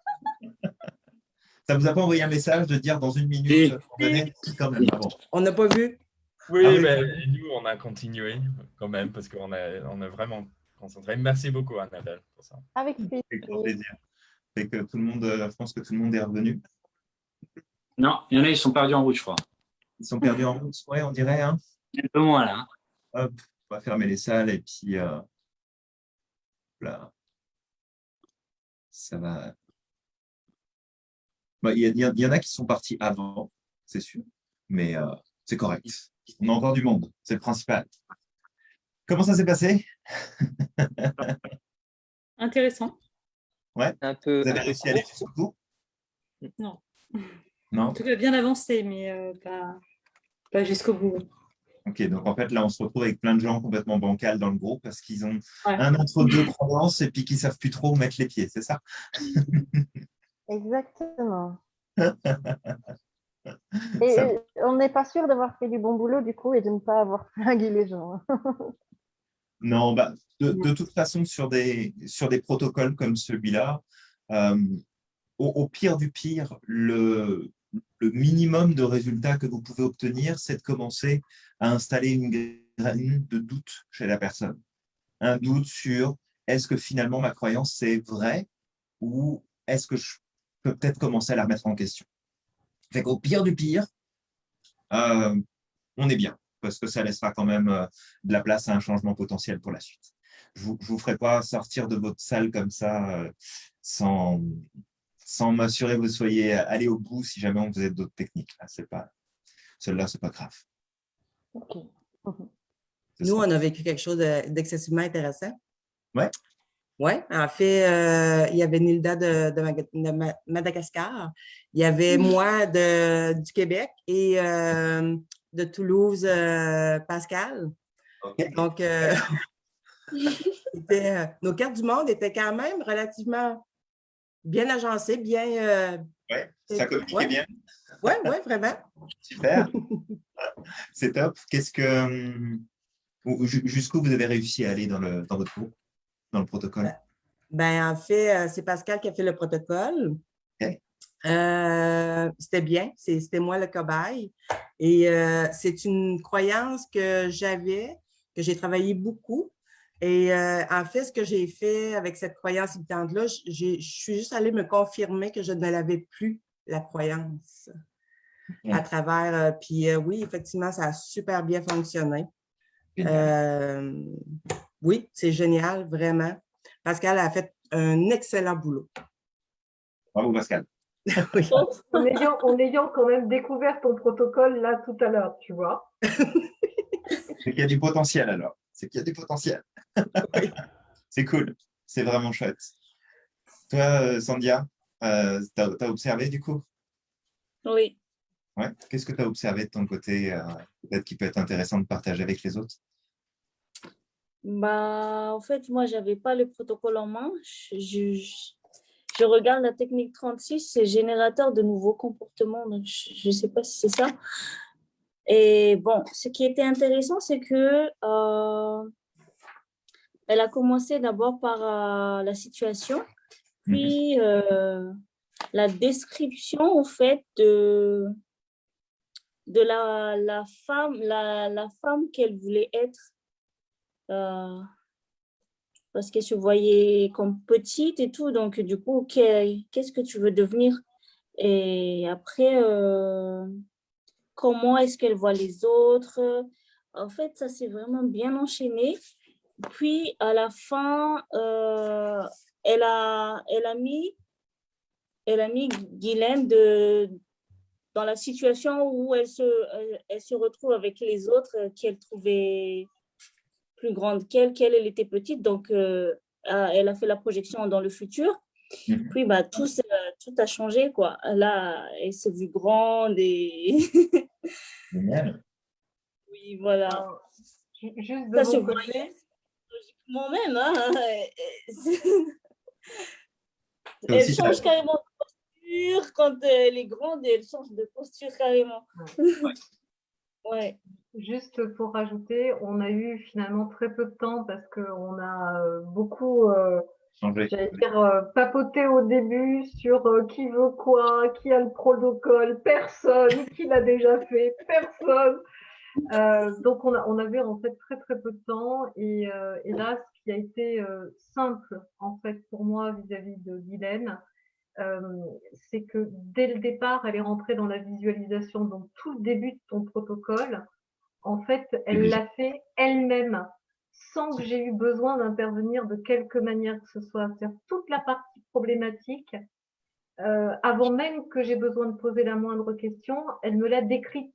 Ça vous a pas envoyé un message de dire dans une minute quand même On n'a pas vu Oui, ah mais nous, on a continué quand même parce qu'on a, on a vraiment concentré. Merci beaucoup, Annabelle, pour ça. Avec plaisir. Avec que tout le monde, euh, je pense que tout le monde est revenu. Non, il y en a, ils sont perdus en route, je crois. Ils sont perdus en route, oui, on dirait. Hein. Un peu moins là. Hein. Hop, on va fermer les salles et puis euh, là, ça va. Bah, il y, en a qui sont partis avant, c'est sûr, mais euh, c'est correct. On a encore du monde, c'est le principal. Comment ça s'est passé? Intéressant. Ouais. Un peu, Vous avez réussi à aller jusqu'au bout? Non. Non? En tout cas, bien avancé, mais euh, pas, pas jusqu'au bout. Ok, donc en fait, là, on se retrouve avec plein de gens complètement bancals dans le groupe parce qu'ils ont un entre-deux croyances et puis qu'ils ne savent plus trop où mettre les pieds, c'est ça? Exactement. et on n'est pas sûr d'avoir fait du bon boulot, du coup, et de ne pas avoir flingué les gens. non, bah, de, toute façon, sur des, sur des protocoles comme celui-là, euh, au, pire du pire, le, le minimum de résultats que vous pouvez obtenir, c'est de commencer à installer une graine de doute chez la personne. Un doute sur est-ce que finalement ma croyance c'est vrai ou est-ce que je peut-être commencer à la remettre en question. Fait qu'au pire du pire, euh, on est bien parce que ça laissera quand même euh, de la place à un changement potentiel pour la suite. Je ne vous, ferai pas sortir de votre salle comme ça euh, sans, sans m'assurer que vous soyez allé au bout si jamais on faisait d'autres techniques. C'est pas, Celle-là, ce n'est pas grave. Nous, on a vécu quelque chose d'excessivement intéressant. Oui. Oui, en fait, euh, il y avait Nilda de, Madagascar, il y avait moi de, du Québec et euh, de Toulouse, euh, Pascal. Donc, nos cartes du monde étaient quand même relativement bien agencé, bien. Oui, ça communique bien. Oui, oui, vraiment. Super. C'est top. Qu'est-ce que. Jusqu'où vous avez réussi à aller dans, le, dans votre groupe, dans le protocole? Ben, en fait, euh, c'est Pascal qui a fait le protocole. Euh, c'était bien, c'était moi le cobaye. Et c'est une croyance que j'avais, que j'ai travaillé beaucoup, et euh, en fait, ce que j'ai fait avec cette croyance limitante-là, je suis juste allée me confirmer que je ne l'avais plus, la croyance, à travers. Euh, puis euh, oui, effectivement, ça a super bien fonctionné. Oui, c'est génial, vraiment. Pascal a fait un excellent boulot. Bravo, Pascal. oui. en, ayant, en ayant quand même découvert ton protocole là tout à l'heure, tu vois. c'est qu'il y a du potentiel alors. C'est qu'il y a du potentiel. c'est cool, c'est vraiment chouette. Toi, Sandia, euh, tu as, observé du coup? Oui. Ouais. Qu'est-ce que tu as observé de ton côté, euh, peut-être qui peut être intéressant de partager avec les autres? Bah, En fait, moi, je n'avais pas le protocole en main. Je, je, regarde la technique 36, c'est générateur de nouveaux comportements. Donc je ne sais pas si c'est ça. Et bon, ce qui était intéressant, c'est que elle a commencé d'abord par euh, la situation, puis mhm. euh, la description au fait de, de la, la femme, la, la femme qu'elle voulait être. Euh, parce qu'elle se voyait comme petite et tout, donc du coup, qu'est-ce que tu veux devenir? Et après, comment est-ce qu'elle voit les autres? En fait, ça s'est vraiment bien enchaîné. Puis, à la fin, euh, elle, a, elle, a mis, elle a mis Guylaine dans la situation où elle se, elle, se retrouve avec les autres qu'elle trouvait plus grandes qu'elle, qu'elle elle était petite. Donc, euh, elle a fait la projection dans le futur. Mhm. Puis, bah, tout, tout a changé. Quoi. Là, elle s'est vue grande et... Oui, voilà. Juste de ça mon côté, moi-même. Hein, elle change carrément de posture. Quand elle est grande, elle change de posture carrément. Ouais. Juste pour rajouter, on a eu finalement très peu de temps parce qu'on a euh, beaucoup euh, dire, euh, papoté au début sur qui veut quoi, qui a le protocole, personne, qui l'a déjà fait, personne. Euh, donc, on, on, avait en fait très très peu de temps et, et là, ce qui a été simple en fait pour moi vis-à-vis de Guylaine, c'est que dès le départ, elle est rentrée dans la visualisation. Donc, tout le début de ton protocole, en fait, elle l'a fait elle-même sans que j'ai eu besoin d'intervenir de quelque manière que ce soit. C'est-à-dire toute la partie problématique, euh, avant même que j'ai besoin de poser la moindre question, elle me l'a décrite.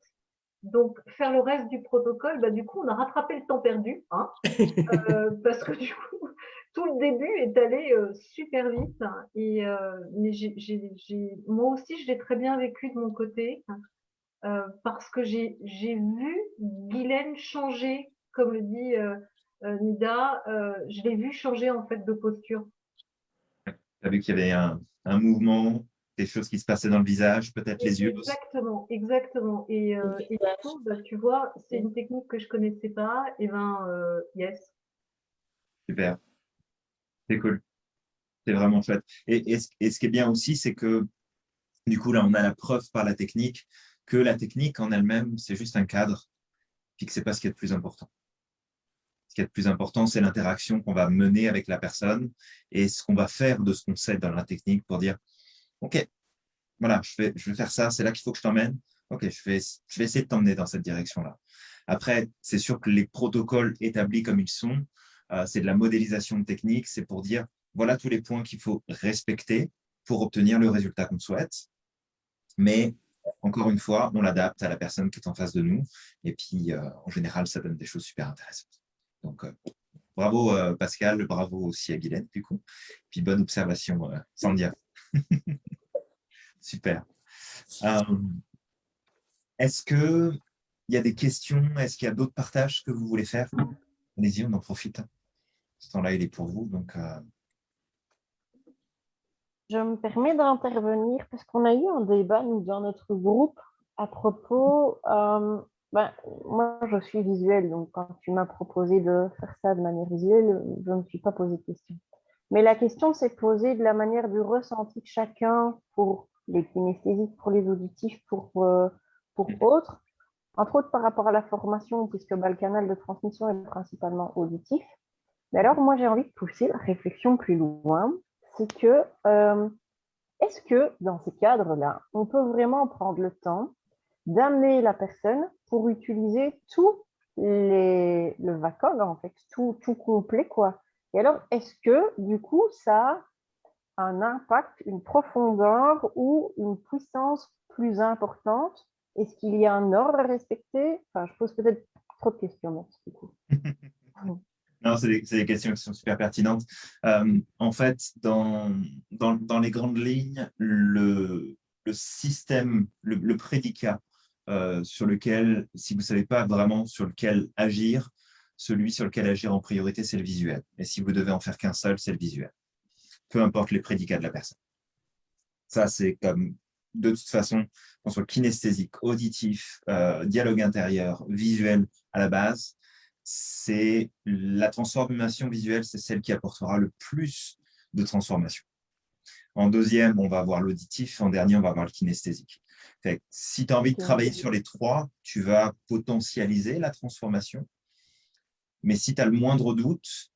Donc, faire le reste du protocole, bah, du coup, on a rattrapé le temps perdu, hein, euh, parce que du coup, tout le début est allé euh, super vite. Et, mais moi aussi, je l'ai très bien vécu de mon côté, parce que j'ai vu Guylaine changer, comme le dit Nida, je l'ai vu changer en fait de posture. Tu as vu qu'il y avait un, un mouvement, des choses qui se passaient dans le visage, peut-être les yeux. Exactement, exactement. Et, euh, et du coup, bah, tu vois, c'est une technique que je connaissais pas. Et ben, euh, yes. Super. C'est cool. C'est vraiment chouette. Et, et, ce qui est bien aussi, c'est que du coup, là, on a la preuve par la technique que la technique en elle-même, c'est juste un cadre, puis que ce n'est pas ce qui est le plus important qui est le plus important, c'est l'interaction qu'on va mener avec la personne et ce qu'on va faire de ce qu'on sait dans la technique pour dire, OK, voilà, je vais, je vais faire ça, c'est là qu'il faut que je t'emmène. OK, je vais, je vais essayer de t'emmener dans cette direction-là. Après, c'est sûr que les protocoles établis comme ils sont, euh, c'est de la modélisation de technique, c'est pour dire, voilà tous les points qu'il faut respecter pour obtenir le résultat qu'on souhaite. Mais encore une fois, on l'adapte à la personne qui est en face de nous. Et puis, euh, en général, ça donne des choses super intéressantes. Donc, euh, bravo euh, Pascal, bravo aussi à Guylaine, du coup. Puis bonne observation, Sandia. Super. Est-ce qu'il y a des questions? Est-ce qu'il y a d'autres partages que vous voulez faire? Allez-y, on en profite. Ce temps-là, il est pour vous. Donc, Je me permets d'intervenir parce qu'on a eu un débat nous, dans notre groupe à propos ben, moi, je suis visuelle, donc quand tu m'as proposé de faire ça de manière visuelle, je ne me suis pas posé de question. Mais la question s'est posée de la manière du ressenti de chacun pour les kinesthésiques, pour les auditifs, pour, euh, pour autres, entre autres par rapport à la formation, puisque bah, le canal de transmission est principalement auditif. Mais alors, moi, j'ai envie de pousser la réflexion plus loin. C'est que, euh, est-ce que dans ces cadres-là, on peut vraiment prendre le temps d'amener la personne pour utiliser tout les, le VACOG, en fait, tout, tout complet. Quoi? Et alors, est-ce que, du coup, ça a un impact, une profondeur ou une puissance plus importante? Est-ce qu'il y a un ordre à respecter? Enfin, je pose peut-être trop de questions. Du coup. Non, c'est des, questions qui sont super pertinentes. Euh, en fait, dans, les grandes lignes, le, système, le, le prédicat euh, sur lequel, si vous ne savez pas vraiment sur lequel agir, celui sur lequel agir en priorité, c'est le visuel. Et si vous devez en faire qu'un seul, c'est le visuel. Peu importe les prédicats de la personne. Ça, c'est comme, de toute façon, qu'on soit kinesthésique, auditif, euh, dialogue intérieur, visuel à la base, c'est la transformation visuelle, c'est celle qui apportera le plus de transformation. En deuxième, on va avoir l'auditif. En dernier, on va avoir le kinesthésique si tu as envie de travailler sur les trois, tu vas potentialiser la transformation. Mais si tu as le moindre doute,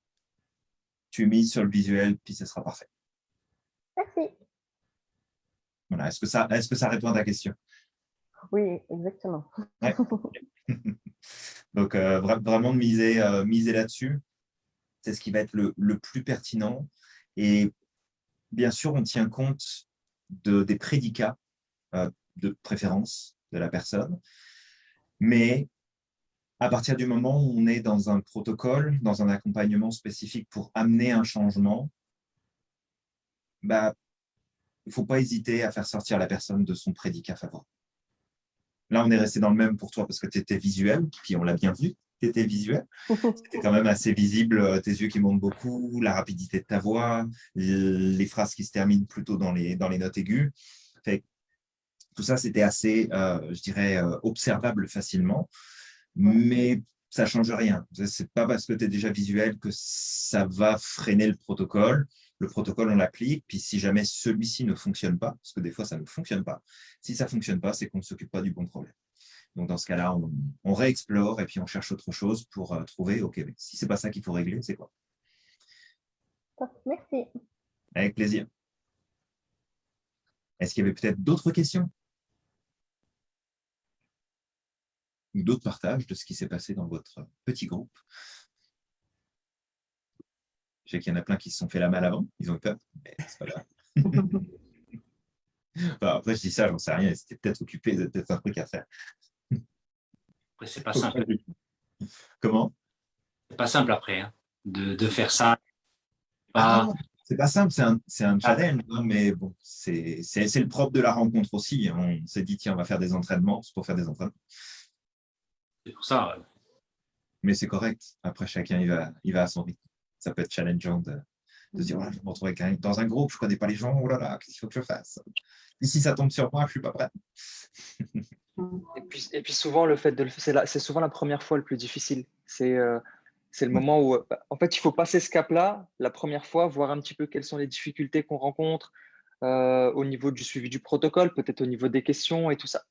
tu mises sur le visuel, puis ce sera parfait. Merci. Voilà. Est-ce que, ça, est que ça répond à ta question? Oui, exactement. Donc, euh, vraiment miser, euh, miser là-dessus, c'est ce qui va être le, plus pertinent. Et bien sûr, on tient compte de, des prédicats euh, de préférence de la personne. Mais à partir du moment où on est dans un protocole, dans un accompagnement spécifique pour amener un changement, bah, il ne faut pas hésiter à faire sortir la personne de son prédicat favorable. Là, on est resté dans le même pour toi parce que tu étais visuel, puis on l'a bien vu, tu étais visuel. C'était quand même assez visible, euh, tes yeux qui montent beaucoup, la rapidité de ta voix, les phrases qui se terminent plutôt dans les, dans les notes aiguës. Fait tout ça, c'était assez, euh, je dirais, euh, observable facilement, mais ça ne change rien. Ce n'est pas parce que tu es déjà visuel que ça va freiner le protocole. Le protocole, on l'applique, puis si jamais celui-ci ne fonctionne pas, parce que des fois, ça ne fonctionne pas, si ça ne fonctionne pas, c'est qu'on ne s'occupe pas du bon problème. Donc, dans ce cas-là, on, réexplore et puis on cherche autre chose pour euh, trouver, OK, si ce n'est pas ça qu'il faut régler, c'est quoi? Merci. Avec plaisir. Est-ce qu'il y avait peut-être d'autres questions? Ou d'autres partages de ce qui s'est passé dans votre petit groupe Je sais qu'il y en a plein qui se sont fait la malle avant, ils ont eu peur, mais c'est pas grave. après, je dis ça, j'en sais rien, c'était peut-être occupé, peut-être un truc à faire. Après, c'est pas simple. Comment? C'est pas simple après, hein, de, faire ça. Ah, c'est pas simple, c'est un, un, challenge, hein, mais bon, c'est le propre de la rencontre aussi. On s'est dit, tiens, on va faire des entraînements, c'est pour faire des entraînements. C'est pour ça. Mais c'est correct. Après, chacun, il va, il va à son rythme. Ça peut être challengeant de, de dire, je me retrouve dans un groupe, je ne connais pas les gens, oh là là, qu'est-ce qu'il faut que je fasse? Et si ça tombe sur moi, je ne suis pas prêt. et, puis, et puis souvent, le fait de le faire, c'est souvent la première fois le plus difficile. C'est euh, c'est le moment où, en fait, il faut passer ce cap-là la première fois, voir un petit peu quelles sont les difficultés qu'on rencontre euh, au niveau du suivi du protocole, peut-être au niveau des questions et tout ça.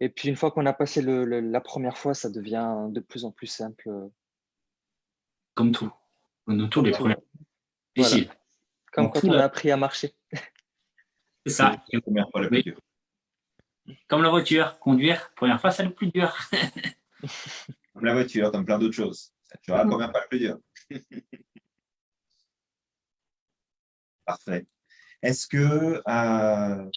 Et puis, une fois qu'on a passé le, la première fois, ça devient de plus en plus simple. Comme tout. Comme tous les premiers. Comme quand on a appris à marcher. C'est ça. Comme la voiture, conduire, première fois, c'est le plus dur. comme la voiture, comme plein d'autres choses. Ne sera quand même pas le plus dur. Parfait. Est-ce que euh,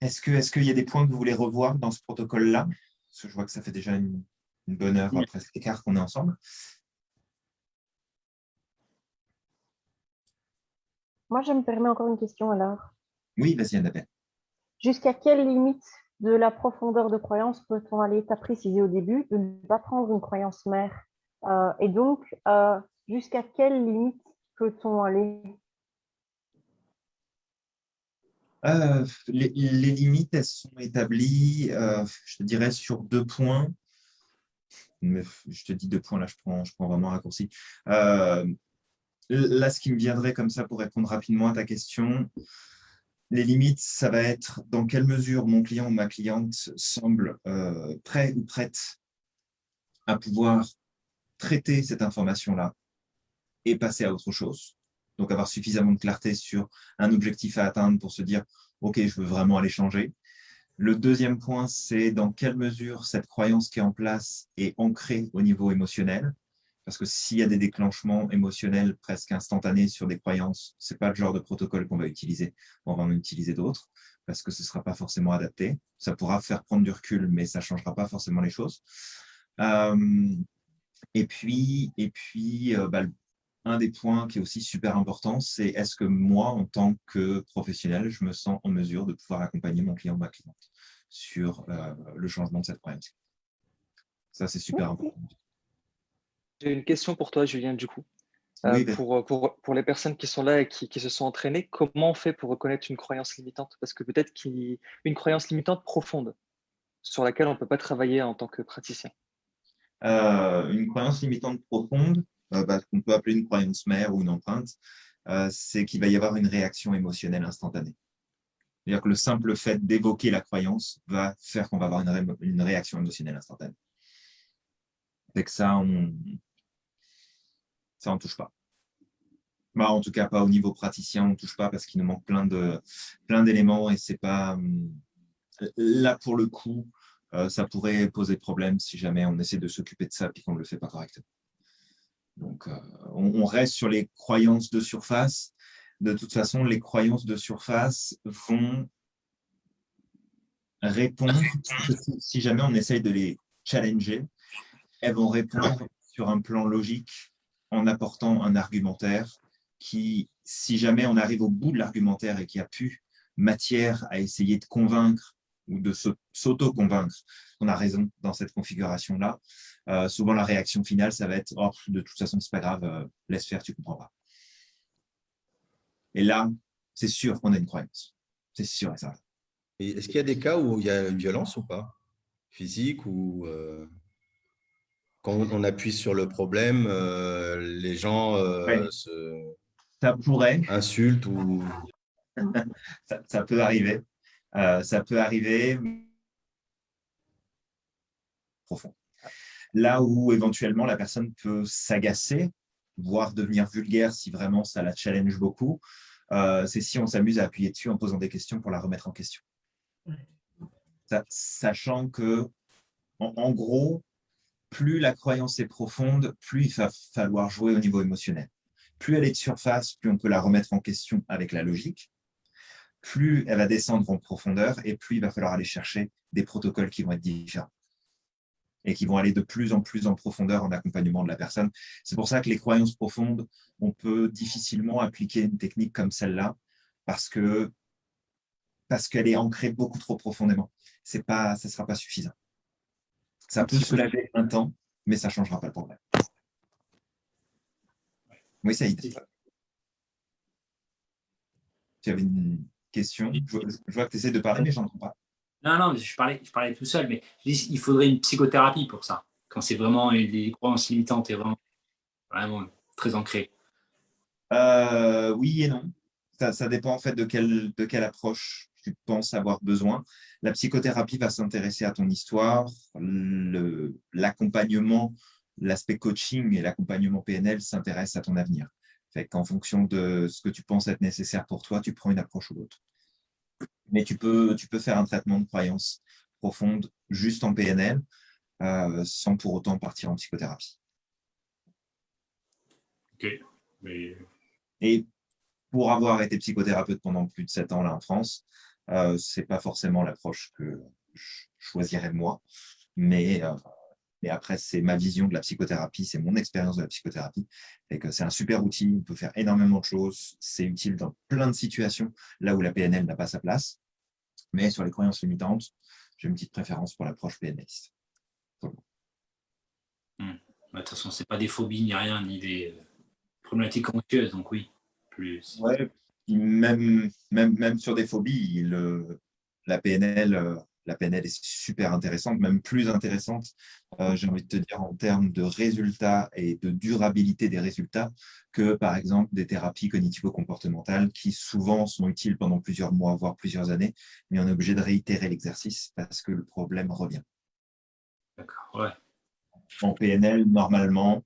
est-ce qu'il est y a des points que vous voulez revoir dans ce protocole-là? Parce que je vois que ça fait déjà une, bonne heure après cet écart qu'on est ensemble. Moi, je me permets encore une question alors. Oui, vas-y, Annabelle. Jusqu'à quelle limite de la profondeur de croyance peut-on aller Tu as précisé au début de ne pas prendre une croyance mère? Euh, et donc, euh, jusqu'à quelle limite peut-on aller euh, les, limites, elles sont établies, je te dirais, sur deux points. je te dis deux points, là, je prends, je prends vraiment un raccourci. là, ce qui me viendrait comme ça pour répondre rapidement à ta question, les limites, ça va être dans quelle mesure mon client ou ma cliente semble euh, prêt ou prête à pouvoir traiter cette information-là et passer à autre chose. Donc, avoir suffisamment de clarté sur un objectif à atteindre pour se dire « Ok, je veux vraiment aller changer ». Le deuxième point, c'est dans quelle mesure cette croyance qui est en place est ancrée au niveau émotionnel parce que s'il y a des déclenchements émotionnels presque instantanés sur des croyances, ce n'est pas le genre de protocole qu'on va utiliser. On va en utiliser d'autres parce que ce ne sera pas forcément adapté. Ça pourra faire prendre du recul, mais ça ne changera pas forcément les choses. Euh, et puis, et puis euh, bah, un des points qui est aussi super important, c'est est-ce que moi, en tant que professionnel, je me sens en mesure de pouvoir accompagner mon client ou ma cliente sur euh, le changement de cette croyance. Ça, c'est super important. J'ai une question pour toi, Julien, du coup. Euh, pour, pour, pour, les personnes qui sont là et qui, qui, se sont entraînées, comment on fait pour reconnaître une croyance limitante? Parce que peut-être qu'une croyance limitante profonde sur laquelle on ne peut pas travailler en tant que praticien. Euh, une croyance limitante profonde, euh, qu'on peut appeler une croyance mère ou une empreinte, c'est qu'il va y avoir une réaction émotionnelle instantanée. C'est-à-dire que le simple fait d'évoquer la croyance va faire qu'on va avoir une, réaction émotionnelle instantanée. C'est que ça, on, ça, on ne touche pas. Bah, en tout cas, pas au niveau praticien, on ne touche pas parce qu'il nous manque plein de plein d'éléments et c'est pas euh, là pour le coup, euh, ça pourrait poser problème si jamais on essaie de s'occuper de ça et qu'on ne le fait pas correctement. Donc, euh, on, reste sur les croyances de surface. De toute façon, les croyances de surface vont répondre, si jamais on essaye de les challenger, elles vont répondre sur un plan logique en apportant un argumentaire qui, si jamais on arrive au bout de l'argumentaire et qu'il n'y a plus matière à essayer de convaincre ou de s'auto-convaincre qu'on a raison dans cette configuration-là, euh, souvent la réaction finale, ça va être oh, de toute façon, c'est pas grave, euh, laisse faire, tu comprends pas. Et là, c'est sûr qu'on a une croyance. C'est sûr et ça. Est-ce qu'il y a des cas où il y a une violence ou pas? Physique ou euh, quand on appuie sur le problème, les gens se ça pourrait. insultent ou… ça, peut arriver. Ça peut arriver. profonde. Là où éventuellement la personne peut s'agacer, voire devenir vulgaire si vraiment ça la challenge beaucoup, euh, c'est si on s'amuse à appuyer dessus en posant des questions pour la remettre en question. sachant que, en, gros, plus la croyance est profonde, plus il va falloir jouer au niveau émotionnel. Plus elle est de surface, plus on peut la remettre en question avec la logique. Plus elle va descendre en profondeur et plus il va falloir aller chercher des protocoles qui vont être différents et qui vont aller de plus en plus en profondeur en accompagnement de la personne. C'est pour ça que les croyances profondes, on peut difficilement appliquer une technique comme celle-là parce que parce qu'elle est ancrée beaucoup trop profondément. Pas, ça ne sera pas suffisant. Ça peut soulager un temps, mais ça ne changera pas le problème. Oui, est. Tu avais une question? Je vois, que tu essaies de parler, mais je n'entends pas. Non, non, je parlais, tout seul, mais il faudrait une psychothérapie pour ça, quand c'est vraiment des croyances limitantes et vraiment, très ancrées. Euh, oui et non. Ça, dépend en fait de quelle, de quelle approche tu penses avoir besoin. La psychothérapie va s'intéresser à ton histoire, l'accompagnement, l'aspect coaching et l'accompagnement PNL s'intéressent à ton avenir. Fait qu'en fonction de ce que tu penses être nécessaire pour toi, tu prends une approche ou l'autre mais tu peux, tu peux faire un traitement de croyance profonde juste en PNL euh, sans pour autant partir en psychothérapie. Ok. Mais... Et pour avoir été psychothérapeute pendant plus de sept ans là en France, euh, ce n'est pas forcément l'approche que je choisirais moi, mais euh, mais après, c'est ma vision de la psychothérapie, c'est mon expérience de la psychothérapie. Et que c'est un super outil, on peut faire énormément de choses. C'est utile dans plein de situations, là où la PNL n'a pas sa place. Mais sur les croyances limitantes, j'ai une petite préférence pour l'approche PNListe. Hmm. De toute façon, ce n'est pas des phobies ni rien, ni des problématiques anxieuses, donc oui. Plus. Ouais, même, même, même sur des phobies, la PNL euh, la PNL est super intéressante, même plus intéressante, euh, j'ai envie de te dire, en termes de résultats et de durabilité des résultats que, par exemple, des thérapies cognitivo-comportementales qui souvent sont utiles pendant plusieurs mois, voire plusieurs années, mais on est obligé de réitérer l'exercice parce que le problème revient. D'accord, ouais. En PNL, normalement,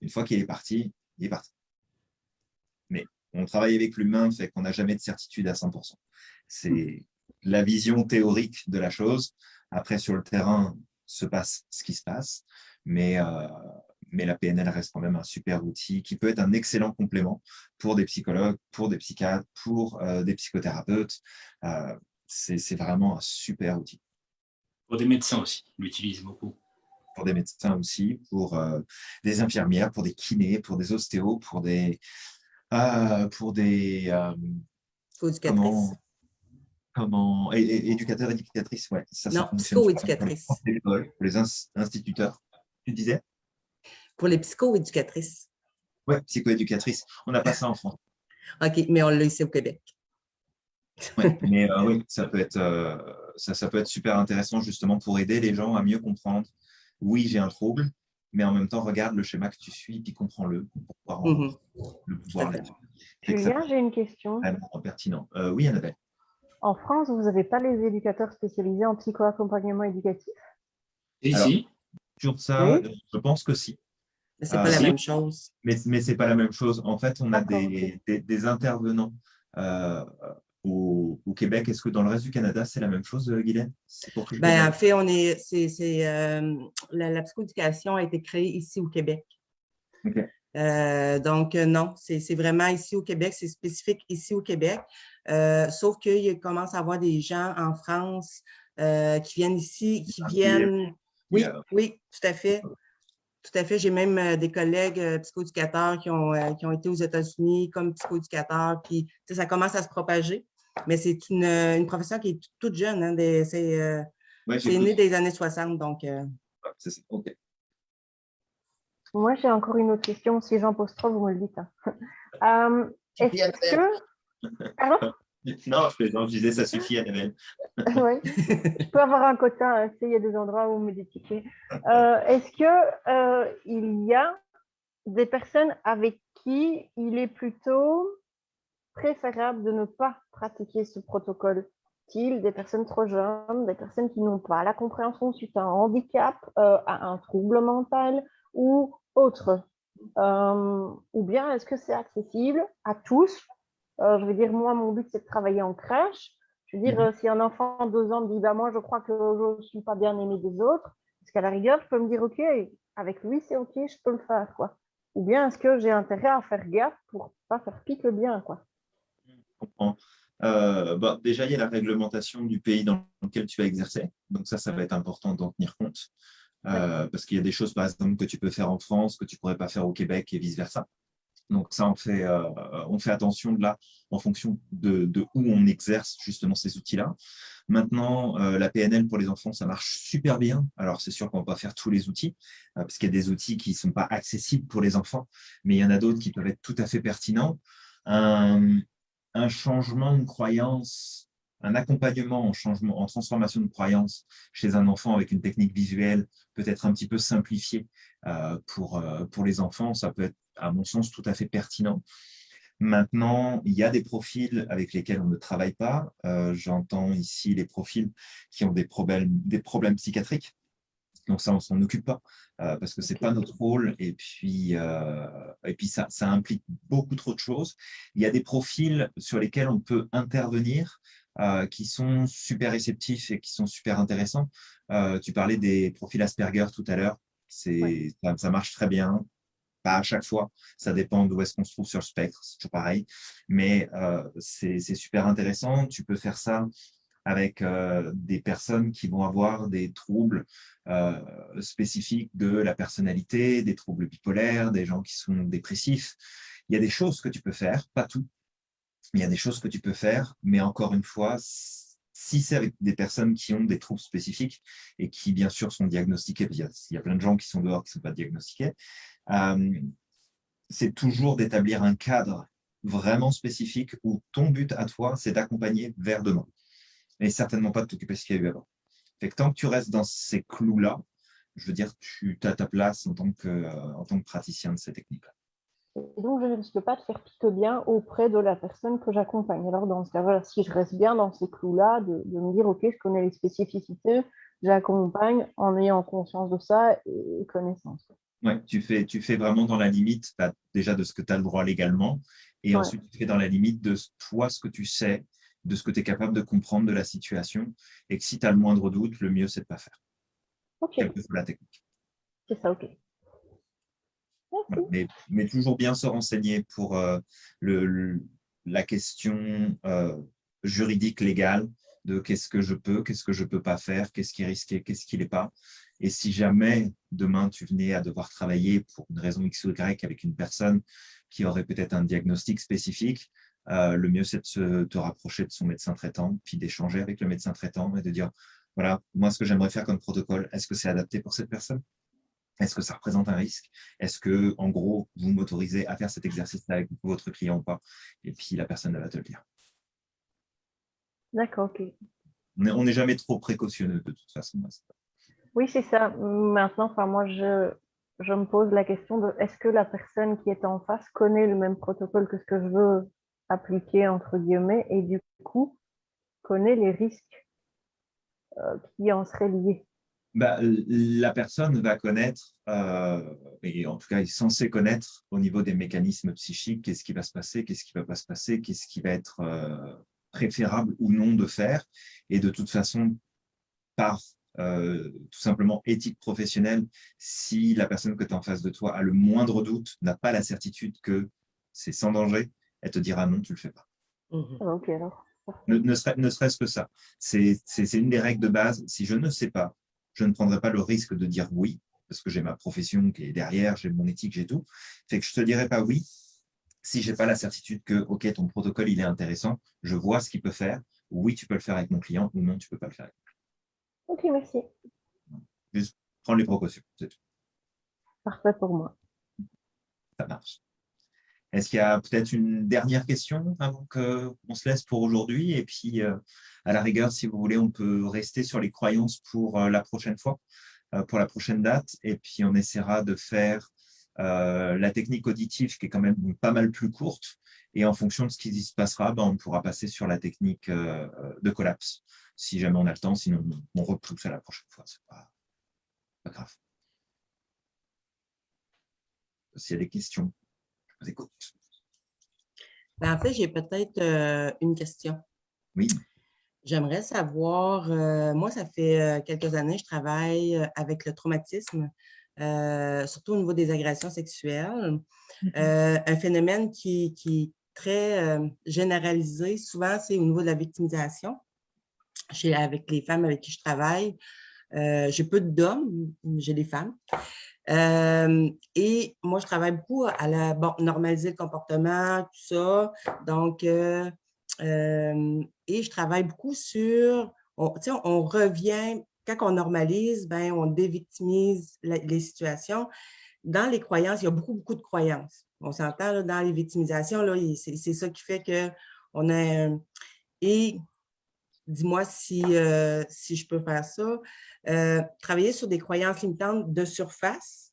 une fois qu'il est parti, il est parti. Mais on travaille avec l'humain, fait qu'on n'a jamais de certitude à 100%. C'est la vision théorique de la chose. Après, sur le terrain, se passe ce qui se passe, mais, euh, mais la PNL reste quand même un super outil qui peut être un excellent complément pour des psychologues, pour des psychiatres, pour euh, des psychothérapeutes. Euh, c'est vraiment un super outil. Pour des médecins aussi, l'utilisent beaucoup. Pour des médecins aussi, pour des infirmières, pour des kinés, pour des ostéos, pour des... pour des comment éducateur, éducatrice, ouais. Ça, non, psycho-éducatrice. Pour les instituteurs, tu disais? Pour les psycho-éducatrices. Oui, psycho-éducatrice. On n'a pas ça en France. OK, mais on l'a ici au Québec. ouais, mais euh, oui, ça peut, être, euh, ça, ça, peut être super intéressant justement pour aider les gens à mieux comprendre. Oui, j'ai un trouble, mais en même temps, regarde le schéma que tu suis, puis comprends-le pour pouvoir mm le pouvoir Julien, j'ai une question. pertinent. Euh, oui, Annabelle. En France, vous n'avez pas les éducateurs spécialisés en psycho-accompagnement éducatif Ici Sur ça, je pense que si. Mais ce n'est pas la même chose. Mais, mais ce n'est pas la même chose. En fait, on a des, des, intervenants euh, au, Québec. Est-ce que dans le reste du Canada, c'est la même chose, euh, Guylaine? Ben, En fait, on est, c'est, euh, la, la psychoéducation a été créée ici au Québec. OK. Euh, donc, euh, non, c'est vraiment ici au Québec, c'est spécifique ici au Québec. Euh, sauf qu'il commence à avoir des gens en France qui viennent ici, qui viennent… Oui, oui, tout à fait. Tout à fait. J'ai même des collègues psychoéducateurs qui ont, qui ont été aux États-Unis comme psychoéducateurs, puis ça commence à se propager. Mais c'est une, une, profession qui est toute jeune. Hein, c'est né des années 60, donc… c'est ça, OK. Moi, j'ai encore une autre question. Si j'en pose trop, vous me le dites. Hein. Euh, est-ce que... Non, je disais ça suffit, Annabelle. oui, je peux avoir un quota, hein, il y a des endroits où me détiquer. Euh, Est-ce qu'il euh, y a des personnes avec qui il est plutôt préférable de ne pas pratiquer ce protocole? Subtils, des personnes trop jeunes, des personnes qui n'ont pas la compréhension suite à un handicap, euh, à un trouble mental ou autre euh, Ou bien est-ce que c'est accessible à tous? Je veux dire, moi, mon but, c'est de travailler en crèche. Je veux dire, mhm. si un enfant de deux ans me dit, bah, moi, je crois que je ne suis pas bien aimé des autres, est-ce qu'à la rigueur, je peux me dire, OK, avec lui, c'est OK, je peux le faire, quoi? Ou bien est-ce que j'ai intérêt à faire gaffe pour pas faire pique le bien, quoi? Je comprends. Euh, bah, déjà, il y a la réglementation du pays dans lequel tu vas exercer. Donc ça, ça va être important d'en tenir compte. Euh, parce qu'il y a des choses, par exemple, que tu peux faire en France, que tu ne pourrais pas faire au Québec et vice-versa. Donc ça, on fait, euh, on fait attention de là en fonction de, de où on exerce justement ces outils-là. Maintenant, la PNL pour les enfants, ça marche super bien. Alors, c'est sûr qu'on ne va pas faire tous les outils, parce qu'il y a des outils qui ne sont pas accessibles pour les enfants, mais il y en a d'autres qui peuvent être tout à fait pertinents un changement de croyance, un accompagnement en, changement, en transformation de croyance chez un enfant avec une technique visuelle peut-être un petit peu simplifiée euh, pour, euh, pour les enfants, ça peut être, à mon sens, tout à fait pertinent. Maintenant, il y a des profils avec lesquels on ne travaille pas. Euh, j'entends ici les profils qui ont des problèmes, des problèmes psychiatriques. Donc ça, on s'en occupe pas euh, parce que c'est pas notre rôle et puis, euh, et puis ça, ça, implique beaucoup trop de choses. Il y a des profils sur lesquels on peut intervenir qui sont super réceptifs et qui sont super intéressants. tu parlais des profils Asperger tout à l'heure. Ça, ça, marche très bien. Pas à chaque fois, ça dépend d'où est-ce qu'on se trouve sur le spectre, c'est toujours pareil. Mais c'est super intéressant. Tu peux faire ça avec euh, des personnes qui vont avoir des troubles euh, spécifiques de la personnalité, des troubles bipolaires, des gens qui sont dépressifs. Il y a des choses que tu peux faire, pas tout, il y a des choses que tu peux faire, mais encore une fois, si c'est avec des personnes qui ont des troubles spécifiques et qui, bien sûr, sont diagnostiqués, il y a, il y a plein de gens qui sont dehors qui ne sont pas diagnostiqués, euh, c'est toujours d'établir un cadre vraiment spécifique où ton but à toi, c'est d'accompagner vers demain mais certainement pas de t'occuper de ce qu'il y a eu avant. Fait que tant que tu restes dans ces clous-là, je veux dire, tu as ta place euh, en tant que praticien de ces techniques-là. Donc, je ne risque pas de faire pique bien auprès de la personne que j'accompagne. Alors, dans ce cas, si je reste bien dans ces clous-là, de, me dire, OK, je connais les spécificités, j'accompagne en ayant conscience de ça et connaissance. Oui, tu fais, tu fais vraiment dans la limite déjà de ce que tu as le droit légalement, et ensuite tu fais dans la limite de toi ce que tu sais de ce que tu es capable de comprendre de la situation et que si tu as le moindre doute, le mieux, c'est de ne pas faire. Ok. la technique. C'est ça, ok. Mais, toujours bien se renseigner pour euh, le, la question euh, juridique légale de qu'est-ce que je peux, qu'est-ce que je ne peux pas faire, qu'est-ce qui est risqué, qu'est-ce qui n'est pas. Et si jamais demain tu venais à devoir travailler pour une raison X ou Y avec une personne qui aurait peut-être un diagnostic spécifique, euh, le mieux, c'est de te rapprocher de son médecin traitant, puis d'échanger avec le médecin traitant et de dire, voilà, moi, ce que j'aimerais faire comme protocole, est-ce que c'est adapté pour cette personne? Est-ce que ça représente un risque? Est-ce que, en gros, vous m'autorisez à faire cet exercice avec votre client ou pas? Et puis, la personne va te le dire. D'accord, ok. On n'est jamais trop précautionneux de toute façon. Oui, c'est ça. Maintenant, enfin, moi, je, je me pose la question de est-ce que la personne qui est en face connaît le même protocole que ce que je veux appliqué entre guillemets et du coup connaît les risques euh, qui en seraient liés? Bah, La personne va connaître, euh, et en tout cas est censée connaître au niveau des mécanismes psychiques, qu'est-ce qui va se passer, qu'est-ce qui ne va pas se passer, qu'est-ce qui va être euh, préférable ou non de faire. Et de toute façon, par tout simplement éthique professionnelle, si la personne que tu as en face de toi a le moindre doute, n'a pas la certitude que c'est sans danger, elle te dira non, tu ne le fais pas. Mhm. Ah, ok, alors. Ne, ne serait-ce que ça. C'est une des règles de base. Si je ne sais pas, je ne prendrai pas le risque de dire oui, parce que j'ai ma profession qui est derrière, j'ai mon éthique, j'ai tout. Fait que je ne te dirai pas oui si je n'ai pas la certitude que, OK, ton protocole, il est intéressant, je vois ce qu'il peut faire. Oui, tu peux le faire avec mon client ou non, tu ne peux pas le faire avec Ok, merci. Juste prendre les précautions, c'est tout. Parfait pour moi. Ça marche. Est-ce qu'il y a peut-être une dernière question avant qu'on se laisse pour aujourd'hui? Et puis, euh, à la rigueur, si vous voulez, on peut rester sur les croyances pour euh, la prochaine fois, euh, pour la prochaine date. Et puis, on essaiera de faire la technique auditive qui est quand même pas mal plus courte. Et en fonction de ce qui se passera, ben, on pourra passer sur la technique de collapse, si jamais on a le temps. Sinon, on repousse à la prochaine fois. Ce pas, grave. S'il y a des questions, vous écoute. Ben, en fait, j'ai peut-être euh, une question. Oui. J'aimerais savoir, euh, moi, ça fait euh, quelques années, je travaille avec le traumatisme, surtout au niveau des agressions sexuelles. Mm-hmm. un phénomène qui, qui est très généralisé, souvent, c'est au niveau de la victimisation. avec les femmes avec qui je travaille, j'ai peu d'hommes, j'ai des femmes. Et moi, je travaille beaucoup à la, bon, normaliser le comportement, tout ça. Donc, euh, et je travaille beaucoup sur, on, on revient, quand on normalise, ben, on dévictimise les situations. Dans les croyances, il y a beaucoup, beaucoup de croyances. On s'entend dans les victimisations, c'est ça qui fait qu'on a... Et dis-moi si, si je peux faire ça. Euh, travailler sur des croyances limitantes de surface,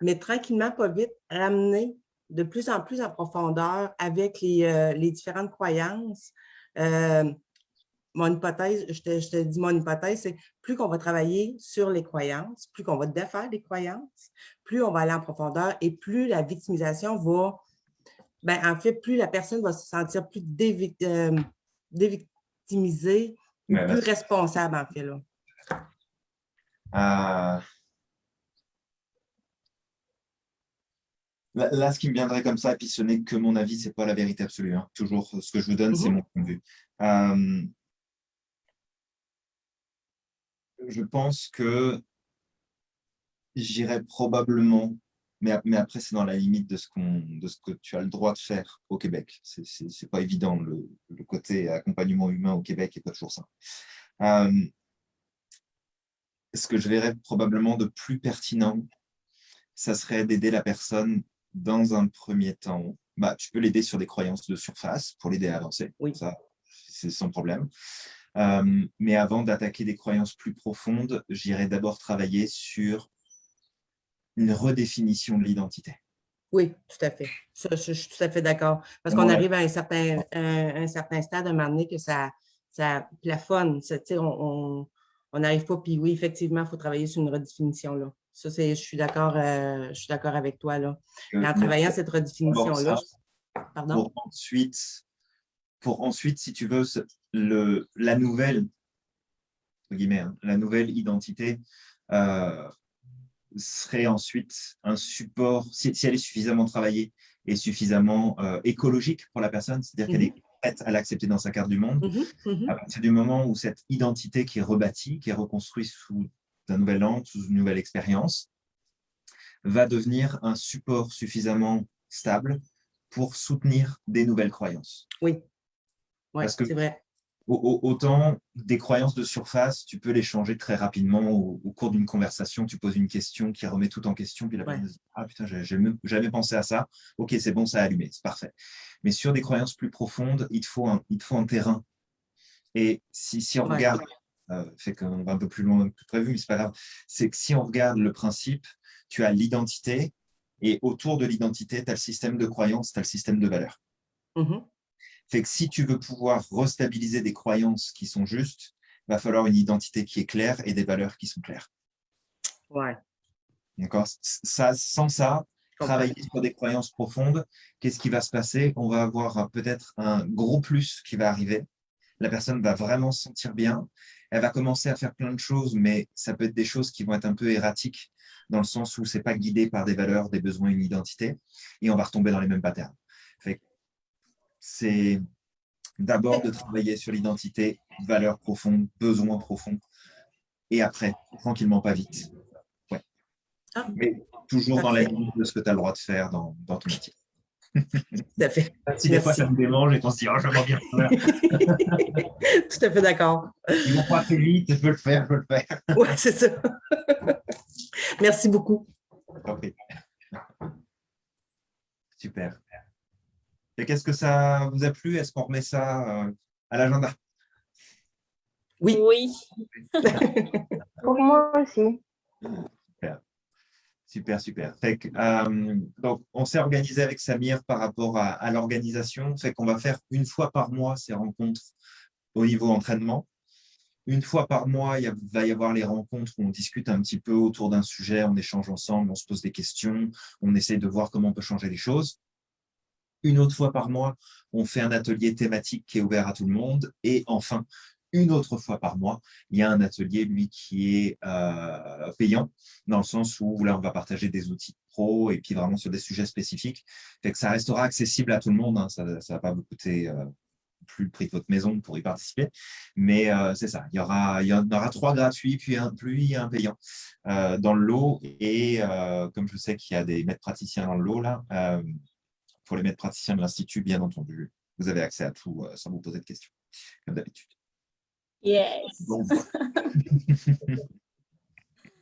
mais tranquillement, pas vite, ramener de plus en plus en profondeur avec les, euh, différentes croyances. Euh, mon hypothèse, je te, je te, dis mon hypothèse, c'est plus qu'on va travailler sur les croyances, plus qu'on va défaire les croyances, plus on va aller en profondeur et plus la victimisation va, ben, en fait, plus la personne va se sentir plus dévictimisée, plus responsable, en fait. Là. Euh, là, ce qui me viendrait comme ça, et puis ce n'est que mon avis, ce n'est pas la vérité absolue. Hein. Toujours, ce que je vous donne, c'est mhm. mon point de vue. Euh, je pense que j'irai probablement, mais, mais après, c'est dans la limite de ce, de ce que tu as le droit de faire au Québec. Ce n'est pas évident, le, côté accompagnement humain au Québec n'est pas toujours ça. Euh, ce que je verrais probablement de plus pertinent, ça serait d'aider la personne dans un premier temps. Bah, tu peux l'aider sur des croyances de surface pour l'aider à avancer. Oui. Ça, c'est sans problème. Euh, mais avant d'attaquer des croyances plus profondes, j'irai d'abord travailler sur une redéfinition de l'identité. Oui, tout à fait. je, suis tout à fait d'accord. Parce qu'on arrive à un certain, un, certain stade, à un moment donné, que ça, ça plafonne. on, on, on n'arrive pas. Puis oui, effectivement, il faut travailler sur une redéfinition. Là. Ça, c'est, je suis d'accord, euh, je suis d'accord avec toi. Là. en travaillant cette redéfinition-là, Pour ensuite, pour ensuite, si tu veux, le, la nouvelle, guillemets, hein, la nouvelle identité euh, serait ensuite un support, si, elle est suffisamment travaillée et suffisamment euh, écologique pour la personne, c'est-à-dire qu'elle mmh est à l'accepter dans sa carte du monde. Mmh mmh à partir du moment où cette identité qui est rebâtie, qui est reconstruite sous un nouvel angle, sous une nouvelle expérience, va devenir un support suffisamment stable pour soutenir des nouvelles croyances. Oui, c'est vrai autant des croyances de surface, tu peux les changer très rapidement au, cours d'une conversation. Tu poses une question qui remet tout en question, puis la personne dit Ah putain, j'ai jamais pensé à ça. Ok, c'est bon, ça a allumé, c'est parfait. Mais sur des croyances plus profondes, il te faut un, il faut un terrain. Et si, si on regarde, euh, fait qu'on va un peu plus loin que prévu, mais c'est pas grave, c'est que si on regarde le principe, tu as l'identité, et autour de l'identité, tu as le système de croyances, tu as le système de valeurs. Mmh fait que si tu veux pouvoir restabiliser des croyances qui sont justes, il va falloir une identité qui est claire et des valeurs qui sont claires. Ouais. D'accord? Ça, Sans ça, travailler sur des croyances profondes, qu'est-ce qui va se passer? On va avoir peut-être un gros plus qui va arriver. La personne va vraiment se sentir bien. Elle va commencer à faire plein de choses, mais ça peut être des choses qui vont être un peu erratiques, dans le sens où ce n'est pas guidé par des valeurs, des besoins, une identité, et on va retomber dans les mêmes patterns. Fait c'est d'abord de travailler sur l'identité, valeurs profondes, besoins profonds, et après, tranquillement, pas vite. Ouais. Ah. Mais toujours dans la limite de ce que tu as le droit de faire dans, dans ton métier. Tout à fait. Si des fois ça me démange et qu'on se dit oh, je vais bien faire. Tout à fait d'accord. Ils vont pas fait vite, je peux le faire, je peux le faire. Oui, c'est ça. Merci beaucoup. Super. Et qu'est-ce que ça vous a plu? Est-ce qu'on remet ça euh, à l'agenda? Oui. Oui. Pour moi aussi. Super, super. Euh, donc, on s'est organisé avec Samir par rapport à, l'organisation. Fait qu'on va faire une fois par mois ces rencontres au niveau entraînement. Une fois par mois, il va y avoir les rencontres où on discute un petit peu autour d'un sujet, on échange ensemble, on se pose des questions, on essaie de voir comment on peut changer les choses. Une autre fois par mois, on fait un atelier thématique qui est ouvert à tout le monde. Et enfin, une autre fois par mois, il y a un atelier, lui, qui est euh, payant, dans le sens où là, on va partager des outils pro et puis vraiment sur des sujets spécifiques. Ça restera accessible à tout le monde, hein. ça ne va pas vous coûter euh, plus le prix de votre maison pour y participer. Mais euh, c'est ça, il y, aura, en aura trois gratuits, puis un, puis un payant dans le lot. Et comme je sais qu'il y a des maîtres praticiens dans le lot, là, pour les maîtres praticiens de l'Institut, bien entendu, vous avez accès à tout sans vous poser de questions, comme d'habitude. Yes.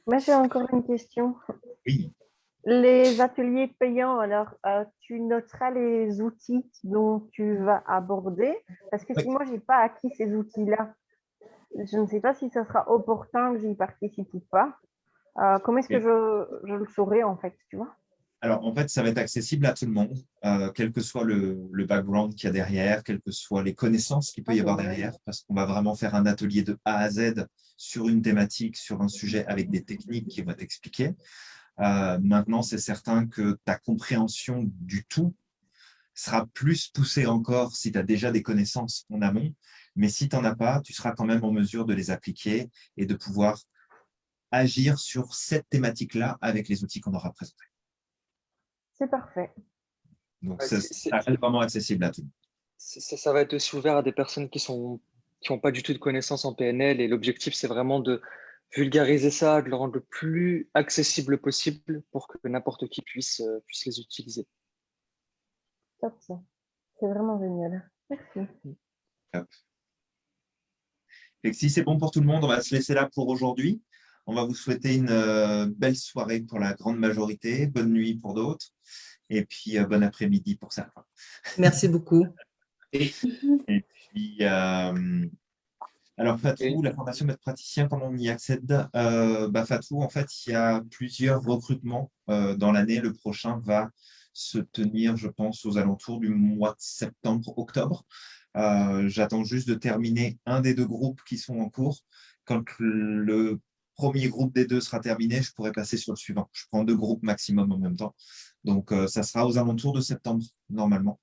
Moi, j'ai encore une question. Oui. Les ateliers payants, alors, euh, tu noteras les outils dont tu vas aborder? Parce que si moi, je n'ai pas acquis ces outils-là, je ne sais pas si ce sera opportun que j'y participe ou pas. Euh, comment est-ce que je, je, le saurai, en fait, tu vois? Alors, en fait, ça va être accessible à tout le monde, euh, quel que soit le, background qu'il y a derrière, quelles que soient les connaissances qu'il peut y avoir derrière, parce qu'on va vraiment faire un atelier de A à Z sur une thématique, sur un sujet avec des techniques qui vont t'expliquer. Euh, maintenant, c'est certain que ta compréhension du tout sera plus poussée encore si tu as déjà des connaissances en amont, mais si tu n'en as pas, tu seras quand même en mesure de les appliquer et de pouvoir agir sur cette thématique-là avec les outils qu'on aura présentés. C'est parfait. Donc, ça, c'est vraiment accessible à tout. Ça, ça, va être aussi ouvert à des personnes qui sont qui n'ont pas du tout de connaissances en PNL et l'objectif, c'est vraiment de vulgariser ça, de le rendre le plus accessible possible pour que n'importe qui puisse, euh, puisse les utiliser. Top, ça. C'est vraiment génial. Merci. Et si c'est bon pour tout le monde, on va se laisser là pour aujourd'hui. On va vous souhaiter une euh, belle soirée pour la grande majorité, bonne nuit pour d'autres, et puis euh, bon après-midi pour certains. Merci beaucoup. et, puis, euh, alors Fatou, la formation maître praticien, comment on y accède? Bah, Fatou, en fait, il y a plusieurs recrutements dans l'année. Le prochain va se tenir, je pense, aux alentours du mois de septembre-octobre. J'attends juste de terminer un des deux groupes qui sont en cours. Quand le premier groupe des deux sera terminé, je pourrai passer sur le suivant. Je prends deux groupes maximum en même temps. Donc, euh, ça sera aux alentours de septembre, normalement.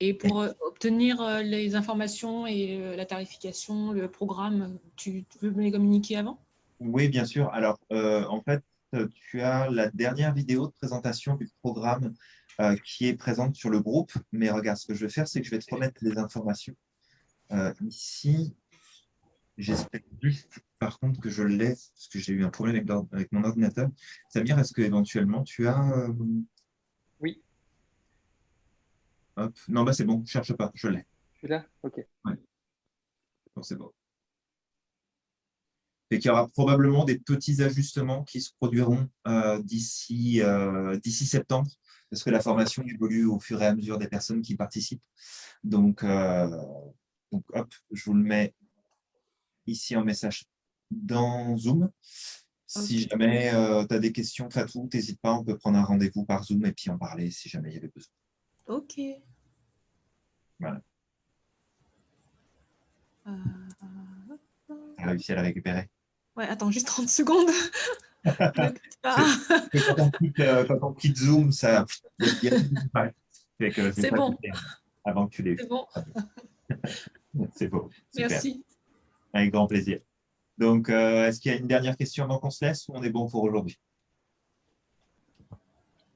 Et pour euh, obtenir euh, les informations et la tarification, le programme, tu, veux me les communiquer avant? Oui, bien sûr. Alors, en fait, tu as la dernière vidéo de présentation du programme qui est présente sur le groupe. Mais regarde, ce que je vais faire, c'est que je vais te remettre les informations ici. J'espère juste, par contre, que je l'ai, parce que j'ai eu un problème avec, mon ordinateur. Samir, est-ce que éventuellement tu as… Euh, oui. Hop. Non, bah c'est bon, ne cherche pas, je l'ai. Tu l'as? Ok. Ouais. Bon, c'est bon. Et qu'il y aura probablement des petits ajustements qui se produiront euh, d'ici euh, septembre, parce que la formation évolue au fur et à mesure des personnes qui participent. Donc, donc hop, je vous le mets ici en message dans Zoom. Si jamais euh, tu as des questions, Fatou, n'hésite pas, on peut prendre un rendez-vous par Zoom et puis en parler si jamais il y avait besoin. Ok. Voilà. Euh... Tu as réussi à la récupérer Ouais, attends, juste 30 secondes. Euh, quand, on quitte, Zoom, ça. C'est bon. Avant que tu l'aies. C'est bon. C'est beau. Merci. Avec grand plaisir. Donc, euh, est-ce qu'il y a une dernière question avant qu'on se laisse ou on est bon pour aujourd'hui?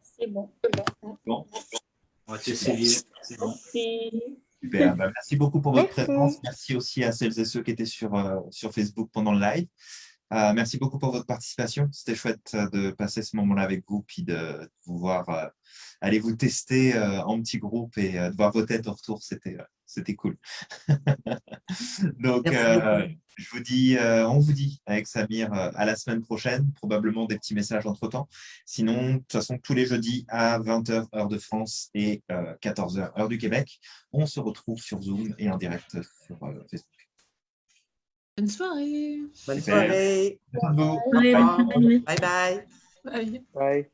C'est bon. Bon. On va t'essayer. C'est bon. Super. Bah, merci beaucoup pour votre présence. Merci aussi à celles et ceux qui étaient sur, euh, sur Facebook pendant le live. Euh, merci beaucoup pour votre participation. C'était chouette de passer ce moment-là avec vous, puis de vous voir aller vous tester en petit groupe et de voir vos têtes au retour. C'était c'était cool. Donc, euh, je vous dis, euh, on vous dit avec Samir euh, à la semaine prochaine, probablement des petits messages entre-temps. Sinon, de toute façon, tous les jeudis à 20h heure de France et 14h heure du Québec, on se retrouve sur Zoom et en direct sur Facebook. Bonne soirée. Bonne soirée. Bye bye. Bye. Bye.